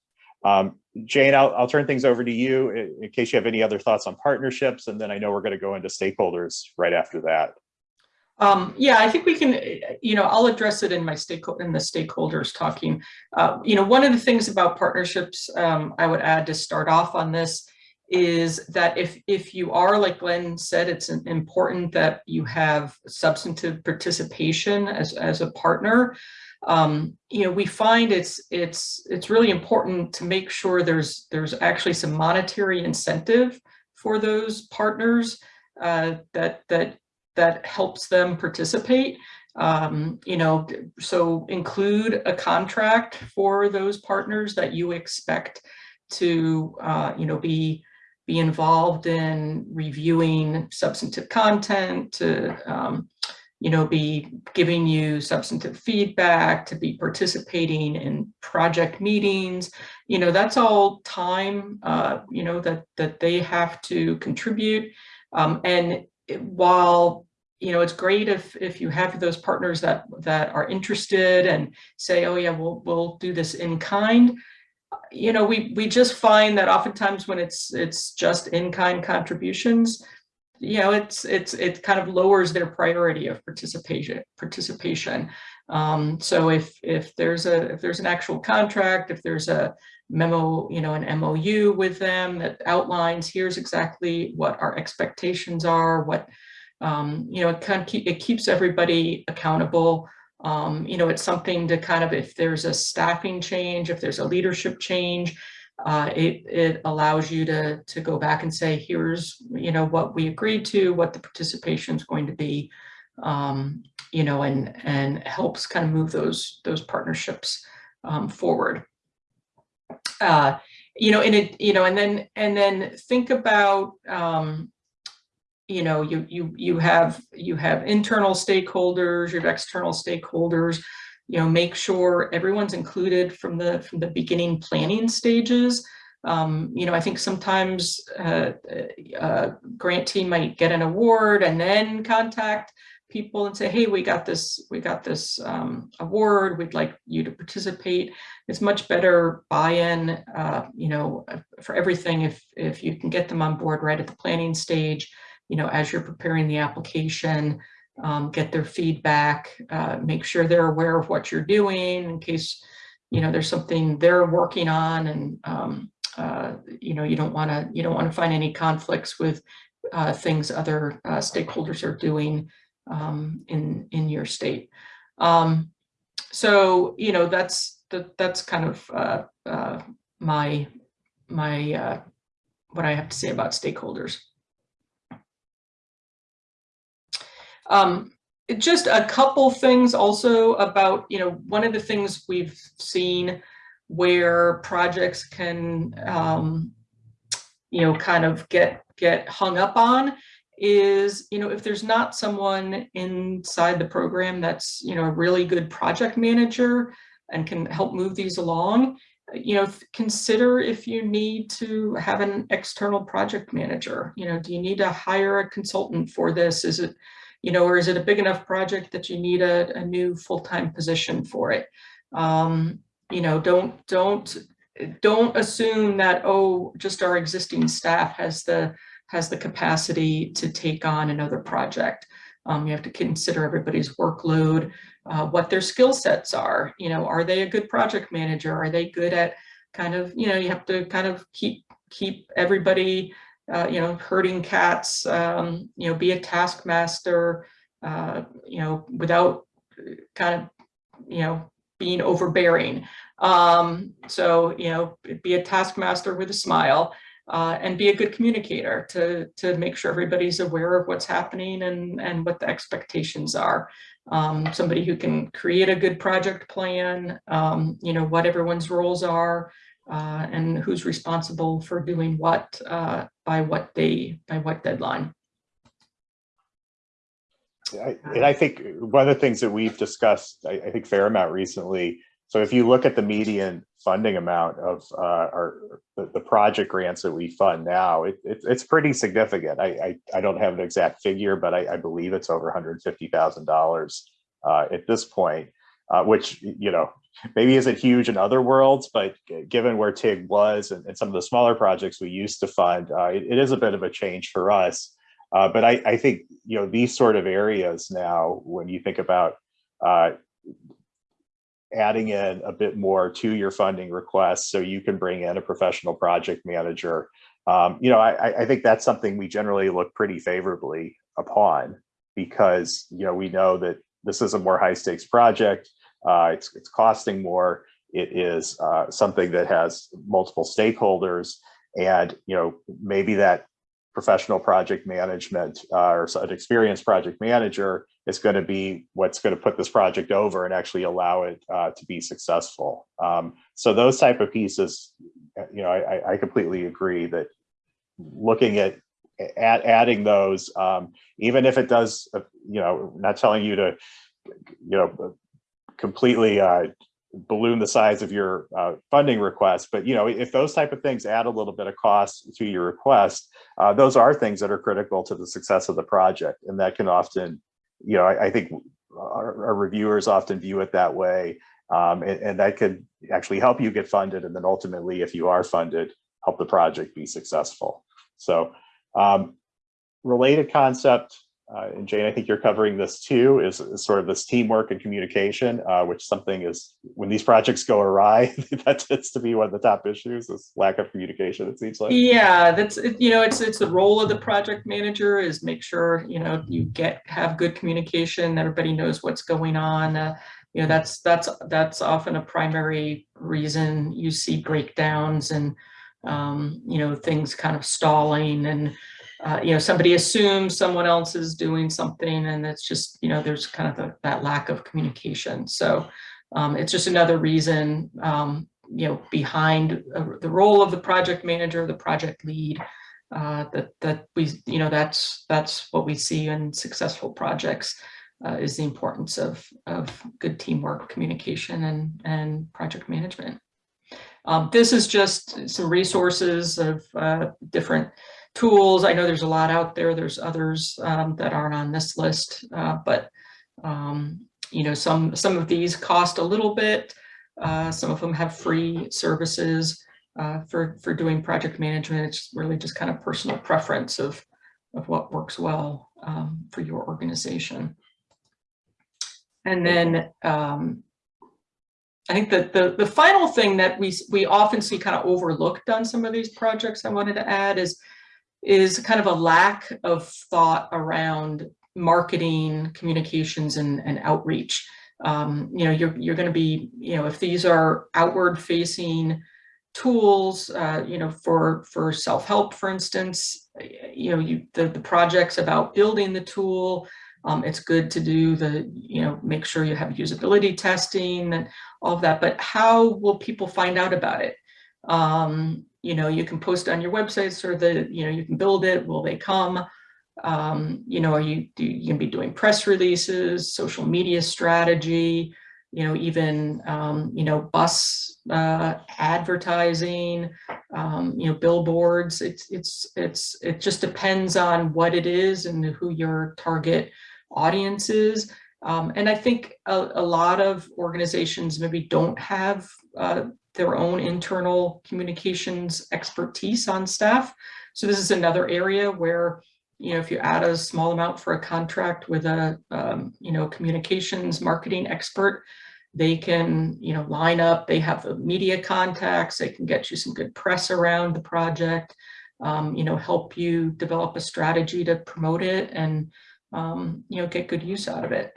Um, Jane, I'll, I'll turn things over to you in, in case you have any other thoughts on partnerships, and then I know we're going to go into stakeholders right after that. Um, yeah, I think we can, you know, I'll address it in my stakeholder in the stakeholders talking. Uh, you know, one of the things about partnerships um, I would add to start off on this is that if if you are, like Glenn said, it's important that you have substantive participation as, as a partner um, you know, we find it's it's it's really important to make sure there's there's actually some monetary incentive for those partners uh, that that that helps them participate. Um, you know, so include a contract for those partners that you expect to uh, you know be be involved in reviewing substantive content to um, you know, be giving you substantive feedback, to be participating in project meetings, you know, that's all time, uh, you know, that, that they have to contribute. Um, and it, while, you know, it's great if, if you have those partners that, that are interested and say, oh yeah, we'll, we'll do this in kind, you know, we, we just find that oftentimes when it's, it's just in-kind contributions, you know, it's it's it kind of lowers their priority of participation participation. Um, so if if there's a if there's an actual contract, if there's a memo, you know, an MOU with them that outlines here's exactly what our expectations are, what um, you know, it kind of keep, it keeps everybody accountable. Um, you know, it's something to kind of if there's a staffing change, if there's a leadership change, uh, it, it allows you to, to go back and say, here's, you know, what we agreed to, what the participation is going to be, um, you know, and, and helps kind of move those, those partnerships um, forward. Uh, you know, and it, you know, and then, and then think about, um, you know, you, you, you have, you have internal stakeholders, you have external stakeholders, you know, make sure everyone's included from the from the beginning planning stages. Um, you know, I think sometimes uh, a grantee might get an award and then contact people and say, hey, we got this, we got this um, award, we'd like you to participate. It's much better buy-in, uh, you know, for everything if, if you can get them on board right at the planning stage, you know, as you're preparing the application, um, get their feedback, uh, make sure they're aware of what you're doing in case, you know, there's something they're working on and, um, uh, you know, you don't want to, you don't want to find any conflicts with uh, things other uh, stakeholders are doing um, in, in your state. Um, so, you know, that's, that, that's kind of, uh, uh, my, my, what I have to say about stakeholders. Um, just a couple things also about, you know, one of the things we've seen where projects can, um, you know, kind of get, get hung up on is, you know, if there's not someone inside the program that's, you know, a really good project manager and can help move these along, you know, consider if you need to have an external project manager. You know, do you need to hire a consultant for this? Is it, you know, or is it a big enough project that you need a, a new full-time position for it? Um, you know, don't, don't, don't assume that, oh, just our existing staff has the, has the capacity to take on another project. Um, you have to consider everybody's workload, uh, what their skill sets are. You know, are they a good project manager? Are they good at kind of, you know, you have to kind of keep, keep everybody, uh, you know, herding cats, um, you know, be a taskmaster, uh, you know, without kind of, you know, being overbearing. Um, so, you know, be a taskmaster with a smile uh, and be a good communicator to, to make sure everybody's aware of what's happening and, and what the expectations are. Um, somebody who can create a good project plan, um, you know, what everyone's roles are, uh, and who's responsible for doing what uh, by what day, by what deadline. I- And I think one of the things that we've discussed, I, I think fair amount recently, so if you look at the median funding amount of uh, our, the, the project grants that we fund now, it, it, it's pretty significant. I, I, I don't have an exact figure, but I, I believe it's over $150,000 uh, at this point, uh, which, you know, maybe isn't huge in other worlds, but given where TIG was and, and some of the smaller projects we used to fund, uh, it, it is a bit of a change for us. Uh, but I, I think, you know, these sort of areas now, when you think about uh, adding in a bit more to your funding requests so you can bring in a professional project manager, um, you know, I, I think that's something we generally look pretty favorably upon because, you know, we know that this is a more high stakes project. Uh, it's, it's costing more. It is uh, something that has multiple stakeholders and, you know, maybe that professional project management uh, or an experienced project manager is going to be what's going to put this project over and actually allow it uh, to be successful. Um, so those type of pieces, you know, I, I completely agree that looking at, at adding those, um, even if it does, uh, you know, not telling you to, you know, completely uh, balloon the size of your uh, funding request. But you know, if those type of things add a little bit of cost to your request, uh, those are things that are critical to the success of the project, and that can often, you know, I, I think our, our, reviewers often view it that way, um, and, and, that could actually help you get funded, and then ultimately, if you are funded, help the project be successful. So, um, related concept uh, and Jane, I think you're covering this too, is, is sort of this teamwork and communication, uh, which something is when these projects go awry, *laughs* that tends to be one of the top issues, is lack of communication, it seems like. Yeah, that's, you know, it's it's the role of the project manager is make sure, you know, you get, have good communication, everybody knows what's going on. Uh, you know, that's, that's, that's often a primary reason you see breakdowns and, um, you know, things kind of stalling and, uh, you know, somebody assumes someone else is doing something and it's just, you know, there's kind of that lack of communication. So um, it's just another reason, um, you know, behind uh, the role of the project manager, the project lead, uh, that, that we, you know, that's, that's what we see in successful projects uh, is the importance of, of good teamwork, communication and, and project management. Um, this is just some resources of uh, different tools. I know there's a lot out there. There's others um, that aren't on this list, uh, but um, you know, some some of these cost a little bit. Uh, some of them have free services uh, for for doing project management. It's really just kind of personal preference of of what works well um, for your organization. And then um, I think that the, the final thing that we, we often see kind of overlooked on some of these projects I wanted to add is is kind of a lack of thought around marketing, communications, and, and outreach. um, you know, you're, you're going to be, you know, if these are outward facing tools, uh, you know, for, for self-help, for instance, you know, you, the, the project's about building the tool. Um, it's good to do the, you know, make sure you have usability testing and all of that, but how will people find out about it? Um, you know, you can post on your websites or the, you know, you can build it, will they come? Um, you know, are you, you can be doing press releases, social media strategy, you know, even, um, you know, bus, uh, advertising, um, you know, billboards, it's, it's, it's, it just depends on what it is and who your target audience is. Um, and I think a, a lot of organizations maybe don't have, uh, their own internal communications expertise on staff. So this is another area where, you know, if you add a small amount for a contract with a, um, you know, communications marketing expert, they can, you know, line up, they have the media contacts, they can get you some good press around the project, um, you know, help you develop a strategy to promote it and, um, you know, get good use out of it.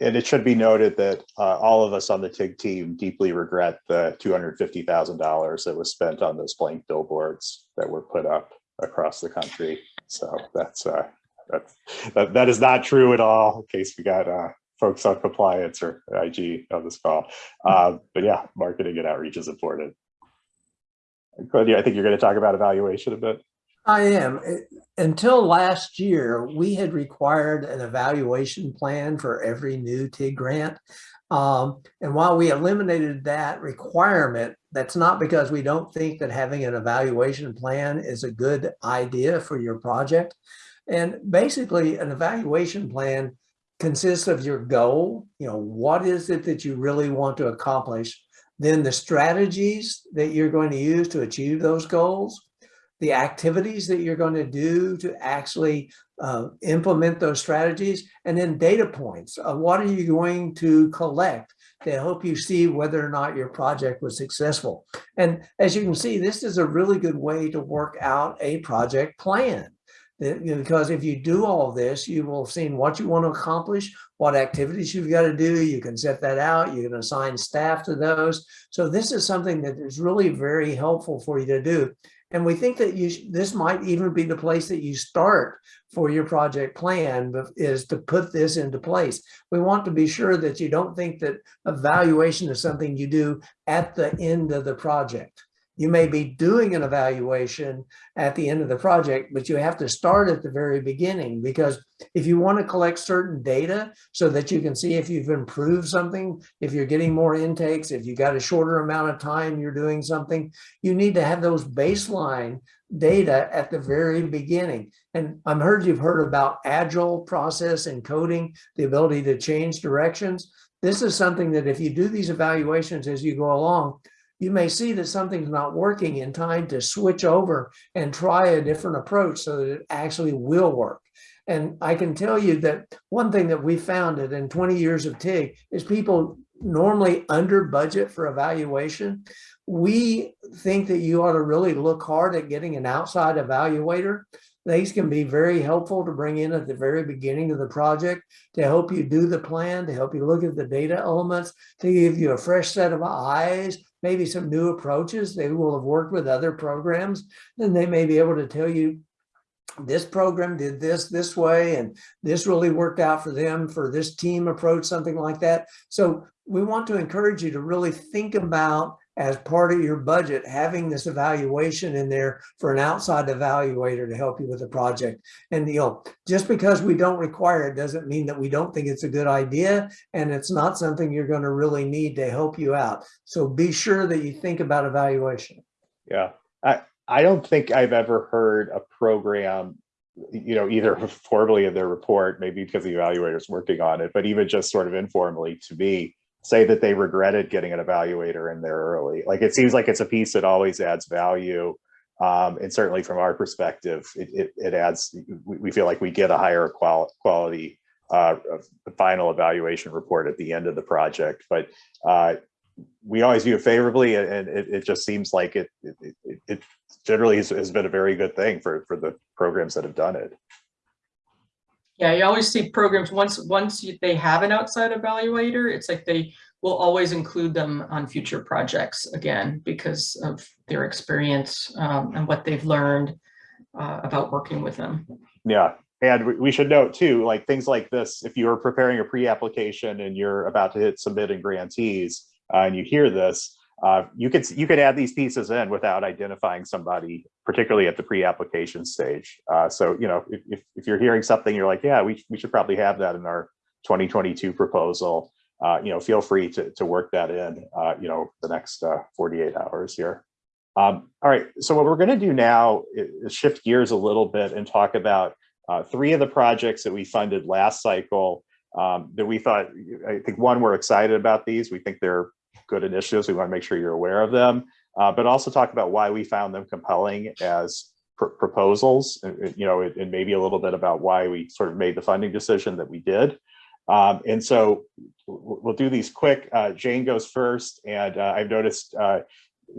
And it should be noted that uh, all of us on the TIG team deeply regret the $250,000 that was spent on those blank billboards that were put up across the country. So that's, uh, that's, that, that is not true at all, in case we got uh, folks on compliance or IG on this call. Uh, but yeah, marketing and outreach is important. Claudia, I think you're going to talk about evaluation a bit. I am. Until last year, we had required an evaluation plan for every new TIG grant. Um, and while we eliminated that requirement, that's not because we don't think that having an evaluation plan is a good idea for your project. And basically, an evaluation plan consists of your goal, you know, what is it that you really want to accomplish? Then the strategies that you're going to use to achieve those goals, the activities that you're going to do to actually uh, implement those strategies, and then data points. Uh, what are you going to collect to help you see whether or not your project was successful? And as you can see, this is a really good way to work out a project plan. Because if you do all this, you will have seen what you want to accomplish, what activities you've got to do. You can set that out. You can assign staff to those. So this is something that is really very helpful for you to do. And we think that you, this might even be the place that you start for your project plan is to put this into place. We want to be sure that you don't think that evaluation is something you do at the end of the project. You may be doing an evaluation at the end of the project, but you have to start at the very beginning because if you want to collect certain data so that you can see if you've improved something, if you're getting more intakes, if you got a shorter amount of time you're doing something, you need to have those baseline data at the very beginning. And I'm heard you've heard about agile process and coding, the ability to change directions. This is something that if you do these evaluations as you go along, you may see that something's not working in time to switch over and try a different approach so that it actually will work. And I can tell you that one thing that we found in 20 years of TIG is people normally under budget for evaluation. We think that you ought to really look hard at getting an outside evaluator. These can be very helpful to bring in at the very beginning of the project to help you do the plan, to help you look at the data elements, to give you a fresh set of eyes, maybe some new approaches. They will have worked with other programs, and they may be able to tell you this program did this this way and this really worked out for them for this team approach, something like that. So we want to encourage you to really think about as part of your budget, having this evaluation in there for an outside evaluator to help you with the project. And you know, just because we don't require it doesn't mean that we don't think it's a good idea and it's not something you're going to really need to help you out. So be sure that you think about evaluation. Yeah, I, I don't think I've ever heard a program, you know, either *laughs* formally in their report, maybe because the evaluator's working on it, but even just sort of informally to me, say that they regretted getting an evaluator in there early. Like, it seems like it's a piece that always adds value. Um, and certainly from our perspective, it, it, it adds, we, feel like we get a higher qual quality uh, final evaluation report at the end of the project. But uh, we always view it favorably and, it, it just seems like it, it, it, it generally has, has been a very good thing for, for the programs that have done it. Yeah, you always see programs, once, once you- they have an outside evaluator, it's like they will always include them on future projects again because of their experience um, and what they've learned uh, about working with them. Yeah, and we, should note too, like things like this, if you are preparing a pre-application and you're about to hit submit and grantees, uh, and you hear this, uh, you could you could add these pieces in without identifying somebody, particularly at the pre-application stage. Uh, so you know, if, if you're hearing something, you're like, yeah, we we should probably have that in our 2022 proposal. Uh, you know, feel free to to work that in. Uh, you know, the next uh, 48 hours here. Um, all right, so what we're going to do now is shift gears a little bit and talk about three of the projects that we funded last cycle um, that we thought, I think one, we're excited about these. We think they're good initiatives. We want to make sure you're aware of them, uh, but also talk about why we found them compelling as pr proposals, and, you know, and maybe a little bit about why we sort of made the funding decision that we did. Um, and so we'll do these quick. Uh, Jane goes first, and uh, I've noticed uh,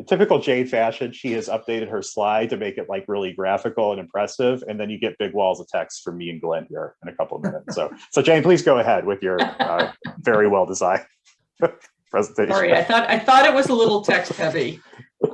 typical Jane fashion, she has updated her slide to make it like really graphical and impressive. And then you get big walls of text from me and Glenn here in a couple of minutes. So, so Jane, please go ahead with your uh, very well designed *laughs* presentation. Sorry, I thought, I thought it was a little text heavy.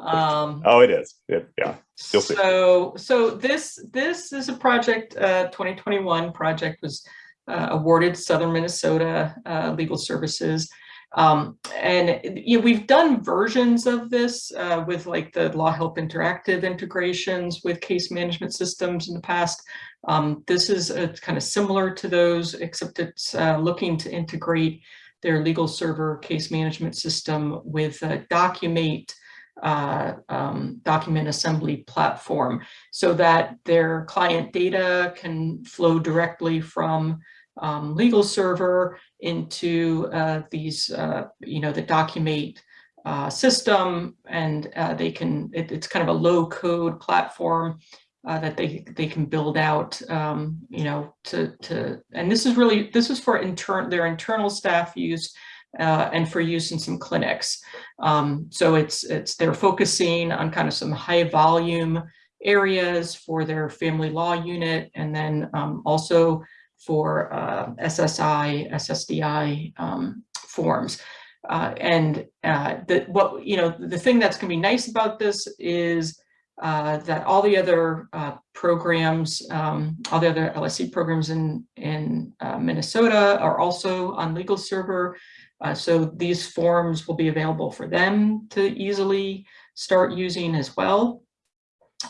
Um, Oh, it is. It- yeah. You'll see. So, so this, this is a project, uh, 2021 project was uh, awarded Southern Minnesota uh, Legal Services. Um, and you know, we've done versions of this uh, with like the LawHelp Interactive integrations with case management systems in the past. Um, this is a, kind of similar to those, except it's uh, looking to integrate their LegalServer case management system with a Documate uh, um, document assembly platform so that their client data can flow directly from um, LegalServer into uh, these, uh, you know, the Documate uh, system, and uh, they can, it, it's kind of a low code platform uh, that they they can build out, um, you know, to to, and this is really this is for intern their internal staff use. Uh, and for use in some clinics. Um, so it's it's they're focusing on kind of some high volume areas for their family law unit and then um, also for uh, SSI, SSDI um, forms. Uh, and uh, the, what, you know, the thing that's gonna be nice about this is uh, that all the other uh, programs, um, all the other LSC programs in, in uh, Minnesota are also on LegalServer. Uh, so these forms will be available for them to easily start using as well.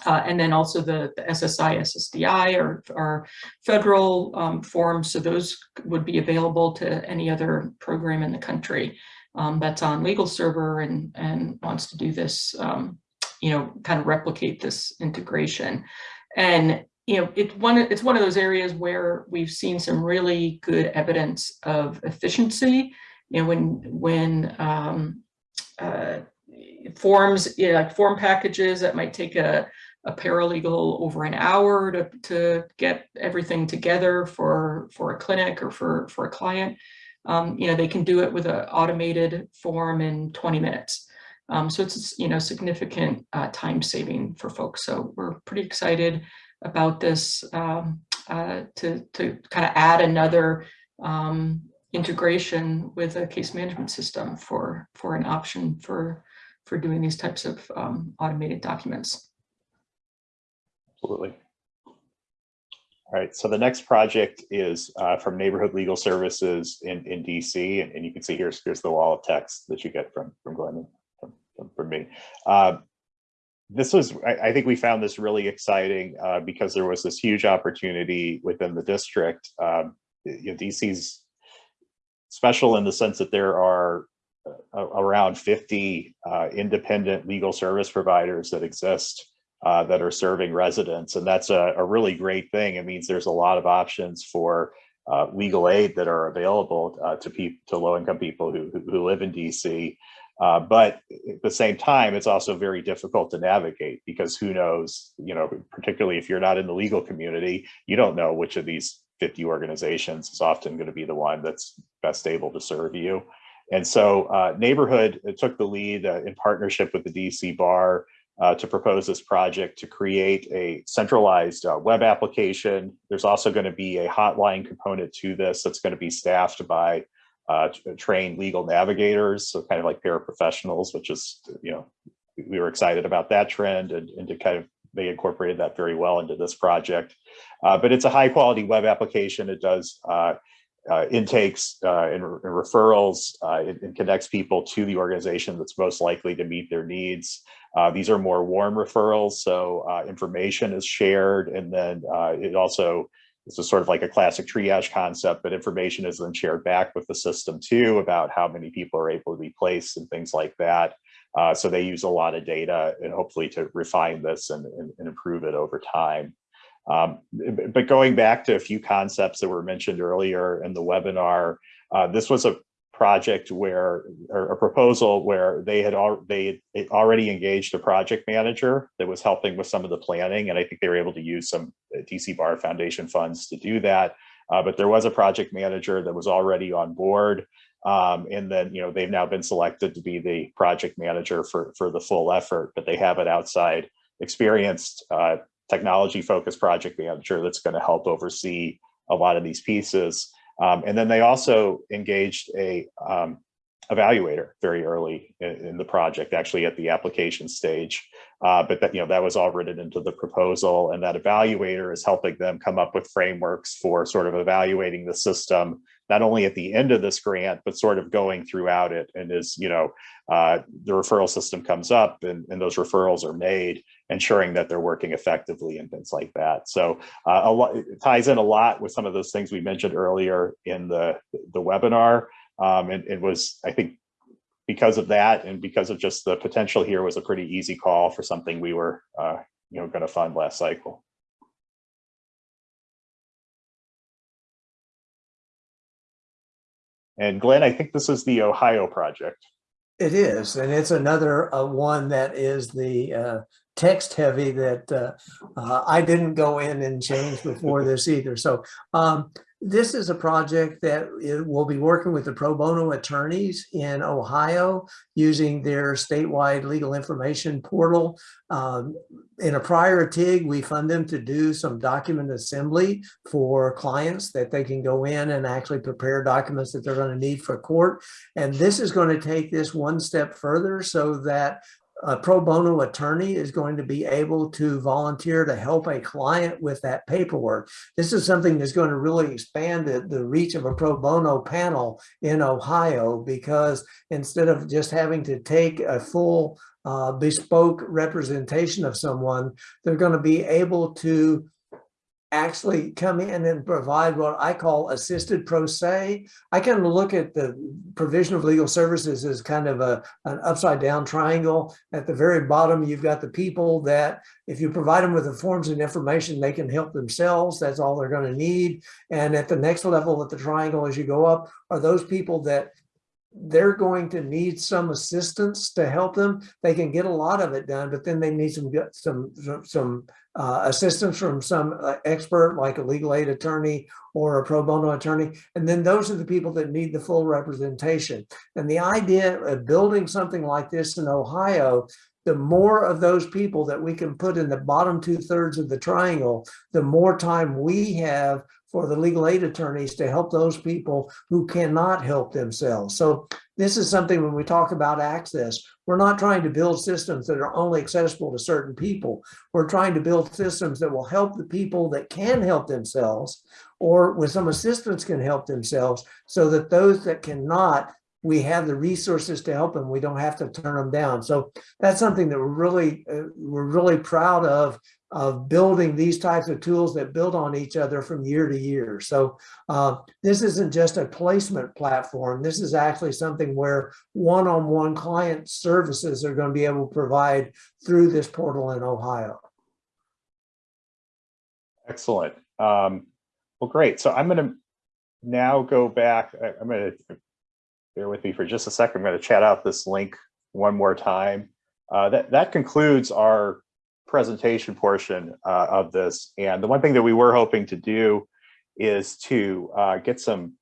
Uh, and then also the, the SSI, SSDI are, are federal um, forms, so those would be available to any other program in the country um, that's on LegalServer and, and wants to do this, um, you know, kind of replicate this integration. And, you know, it, one, it's one of those areas where we've seen some really good evidence of efficiency. You know, when, when um, uh, forms, you know, like form packages that might take a, a paralegal over an hour to, to get everything together for, for a clinic or for, for a client. Um, you know, they can do it with an automated form in 20 minutes. Um, so it's, you know, significant uh, time saving for folks. So we're pretty excited about this um, uh, to, to kind of add another um, integration with a case management system for, for an option for, for doing these types of um, automated documents. Absolutely. All right, so the next project is uh, from Neighborhood Legal Services in, in DC, and, and you can see here's, here's the wall of text that you get from, from Glenn from me. Uh, this was, I, I think we found this really exciting uh, because there was this huge opportunity within the district. Um, you know, DC's special in the sense that there are uh, around 50 uh, independent legal service providers that exist uh, that are serving residents. And that's a, a, really great thing. It means there's a lot of options for uh, legal aid that are available uh, to people, to low income people who, who live in DC. Uh, but at the same time, it's also very difficult to navigate because who knows, you know, particularly if you're not in the legal community, you don't know which of these 50 organizations is often going to be the one that's best able to serve you. And so uh, Neighborhood took the lead uh, in partnership with the DC Bar uh, to propose this project to create a centralized uh, web application. There's also going to be a hotline component to this that's going to be staffed by uh, t- trained legal navigators, so kind of like paraprofessionals, which is, you know, we were excited about that trend and, and to kind of they incorporated that very well into this project. Uh, but it's a high quality web application. It does uh, uh, intakes uh, and, and referrals. Uh, it, it connects people to the organization that's most likely to meet their needs. Uh, these are more warm referrals, so uh, information is shared, and then uh, it also it's is sort of like a classic triage concept, but information is then shared back with the system too about how many people are able to be placed and things like that. Uh, so they use a lot of data and hopefully to refine this and, and, and improve it over time. Um, but going back to a few concepts that were mentioned earlier in the webinar, uh, this was a project where, or a proposal where they had al- they had already engaged a project manager that was helping with some of the planning, and I think they were able to use some uh, DC Bar Foundation funds to do that. Uh, but there was a project manager that was already on board. Um, and then, you know, they've now been selected to be the project manager for, for the full effort, but they have an outside experienced uh, technology focused project manager that's going to help oversee a lot of these pieces. Um, and then they also engaged a um, evaluator very early in, in the project, actually at the application stage. Uh, but that, you know, that was all written into the proposal and that evaluator is helping them come up with frameworks for sort of evaluating the system, not only at the end of this grant, but sort of going throughout it. And as, you know, uh, the referral system comes up and, and those referrals are made, ensuring that they're working effectively and things like that. So uh, a lot, it ties in a lot with some of those things we mentioned earlier in the, the webinar. Um, and it was, I think, because of that and because of just the potential here was a pretty easy call for something we were, uh, you know, going to fund last cycle. And Glenn, I think this is the Ohio project. It is, and it's another uh, one that is the uh, text heavy that uh, uh, I didn't go in and change before this either. So um, this is a project that will be working with the pro bono attorneys in Ohio using their statewide legal information portal. Um, in a prior TIG, we fund them to do some document assembly for clients that they can go in and actually prepare documents that they're going to need for court. And this is going to take this one step further so that a pro bono attorney is going to be able to volunteer to help a client with that paperwork. This is something that's going to really expand the, the reach of a pro bono panel in Ohio because instead of just having to take a full uh, bespoke representation of someone, they're going to be able to actually come in and provide what I call assisted pro se. I kind of look at the provision of legal services as kind of a an upside down triangle. At the very bottom, you've got the people that if you provide them with the forms and information, they can help themselves. That's all they're going to need. And at the next level of the triangle, as you go up, are those people that they're going to need some assistance to help them. They can get a lot of it done, but then they need some some some uh, assistance from some uh, expert like a legal aid attorney or a pro bono attorney. And then those are the people that need the full representation. And the idea of building something like this in Ohio the more of those people that we can put in the bottom two thirds of the triangle, the more time we have for the legal aid attorneys to help those people who cannot help themselves. So this is something when we talk about access, we're not trying to build systems that are only accessible to certain people. We're trying to build systems that will help the people that can help themselves or with some assistance can help themselves so that those that cannot we have the resources to help them. We don't have to turn them down. So that's something that we're really uh, we're really proud of of building these types of tools that build on each other from year to year. So uh, this isn't just a placement platform. This is actually something where one-on-one client services are going to be able to provide through this portal in Ohio. Excellent. Um, well, great. So I'm going to now go back. I'm going to bear with me for just a second. I'm going to chat out this link one more time. Uh, that, that concludes our presentation portion uh, of this. And the one thing that we were hoping to do is to uh, get some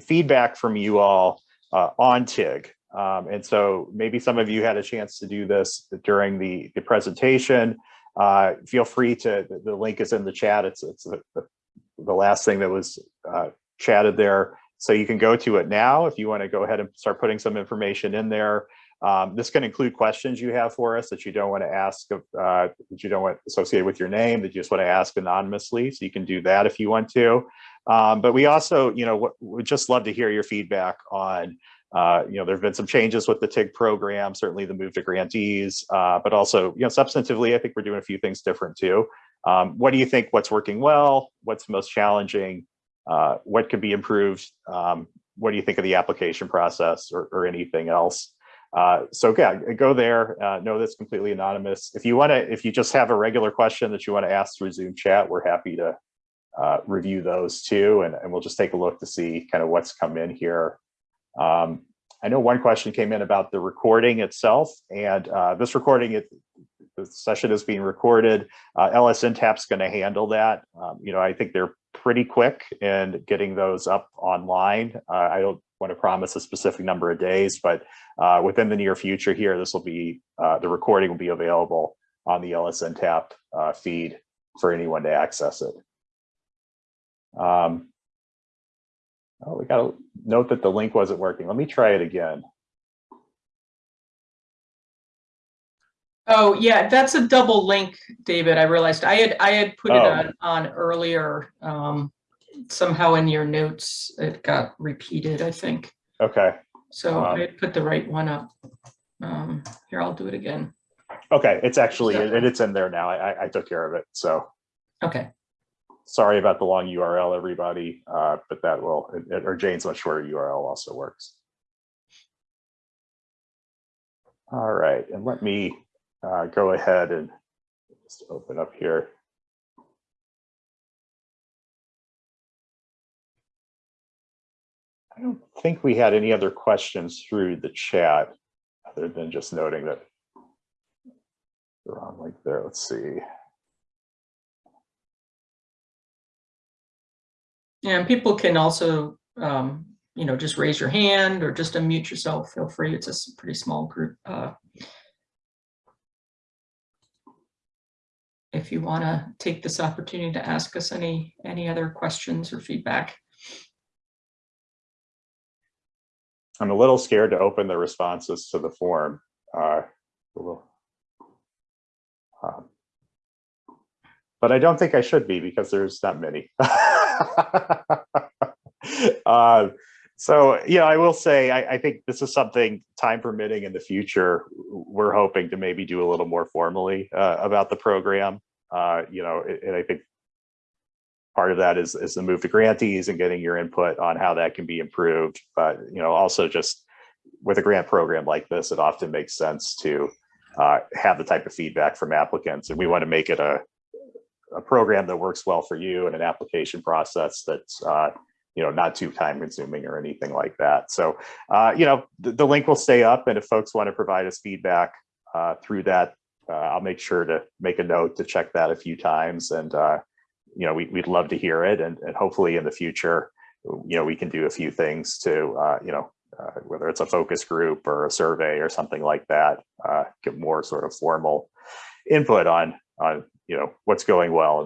feedback from you all uh, on TIG. Um, and so maybe some of you had a chance to do this during the, the presentation. Uh, feel free to, the, the link is in the chat. It's, it's the, the- the last thing that was uh, chatted there. So you can go to it now if you want to go ahead and start putting some information in there. Um, this can include questions you have for us that you don't want to ask, uh, that you don't want associated with your name, that you just want to ask anonymously. So you can do that if you want to. Um, but we also, you know, would just love to hear your feedback on, uh, you know, there have been some changes with the TIG program, certainly the move to GrantEase, uh, but also, you know, substantively, I think we're doing a few things different too. Um, what do you think? What's working well? What's most challenging? Uh, what could be improved? Um, what do you think of the application process or, or anything else? Uh, so yeah, go there. Uh, know that's completely anonymous. If you want to, if you just have a regular question that you want to ask through Zoom chat, we're happy to uh, review those too, and, and we'll just take a look to see kind of what's come in here. Um, I know one question came in about the recording itself, and uh, this recording, it, the session is being recorded. Uh, LSNTAP's going to handle that. Um, you know, I think they're pretty quick in getting those up online. Uh, I don't want to promise a specific number of days, but uh, within the near future here, this will be, uh, the recording will be available on the LSNTAP uh, feed for anyone to access it. Um, oh, we got to note that the link wasn't working. Let me try it again. Oh, yeah, that's a double link, David. I realized I had, I had put it Oh. on, on earlier. Um, somehow in your notes, it got repeated, I think. Okay. So I Um, had put the right one up. Um, here, I'll do it again. Okay. It's actually, So- it, it's in there now. I, I- I took care of it. So Okay, sorry about the long URL, everybody, uh, but that will, or Jane's much shorter URL also works. All right, and let me uh, go ahead and just open up here. I don't think we had any other questions through the chat, other than just noting that the wrong link there. Let's see. Yeah, and people can also, um, you know, just raise your hand or just unmute yourself. Feel free. It's a pretty small group. Uh, if you want to take this opportunity to ask us any, any other questions or feedback. I'm a little scared to open the responses to the form. uh. Um, But I don't think I should be because there's not many. Uh, *laughs* So, yeah, I will say, I, I think this is something time permitting in the future, we're hoping to maybe do a little more formally uh, about the program. Uh, You know, and and I think part of that is, is the move to GrantEase and getting your input on how that can be improved. But, you know, also just with a grant program like this, it often makes sense to uh, have the type of feedback from applicants. And we want to make it a, a program that works well for you and an application process that's, uh, you know, not too time consuming or anything like that. So, uh, you know, the, the link will stay up and if folks want to provide us feedback uh, through that, uh, I'll make sure to make a note to check that a few times and, uh, you know, we, we'd love to hear it and, and hopefully in the future, you know, we can do a few things to, uh, you know, uh, whether it's a focus group or a survey or something like that, uh, get more sort of formal input on, on, you know, what's going well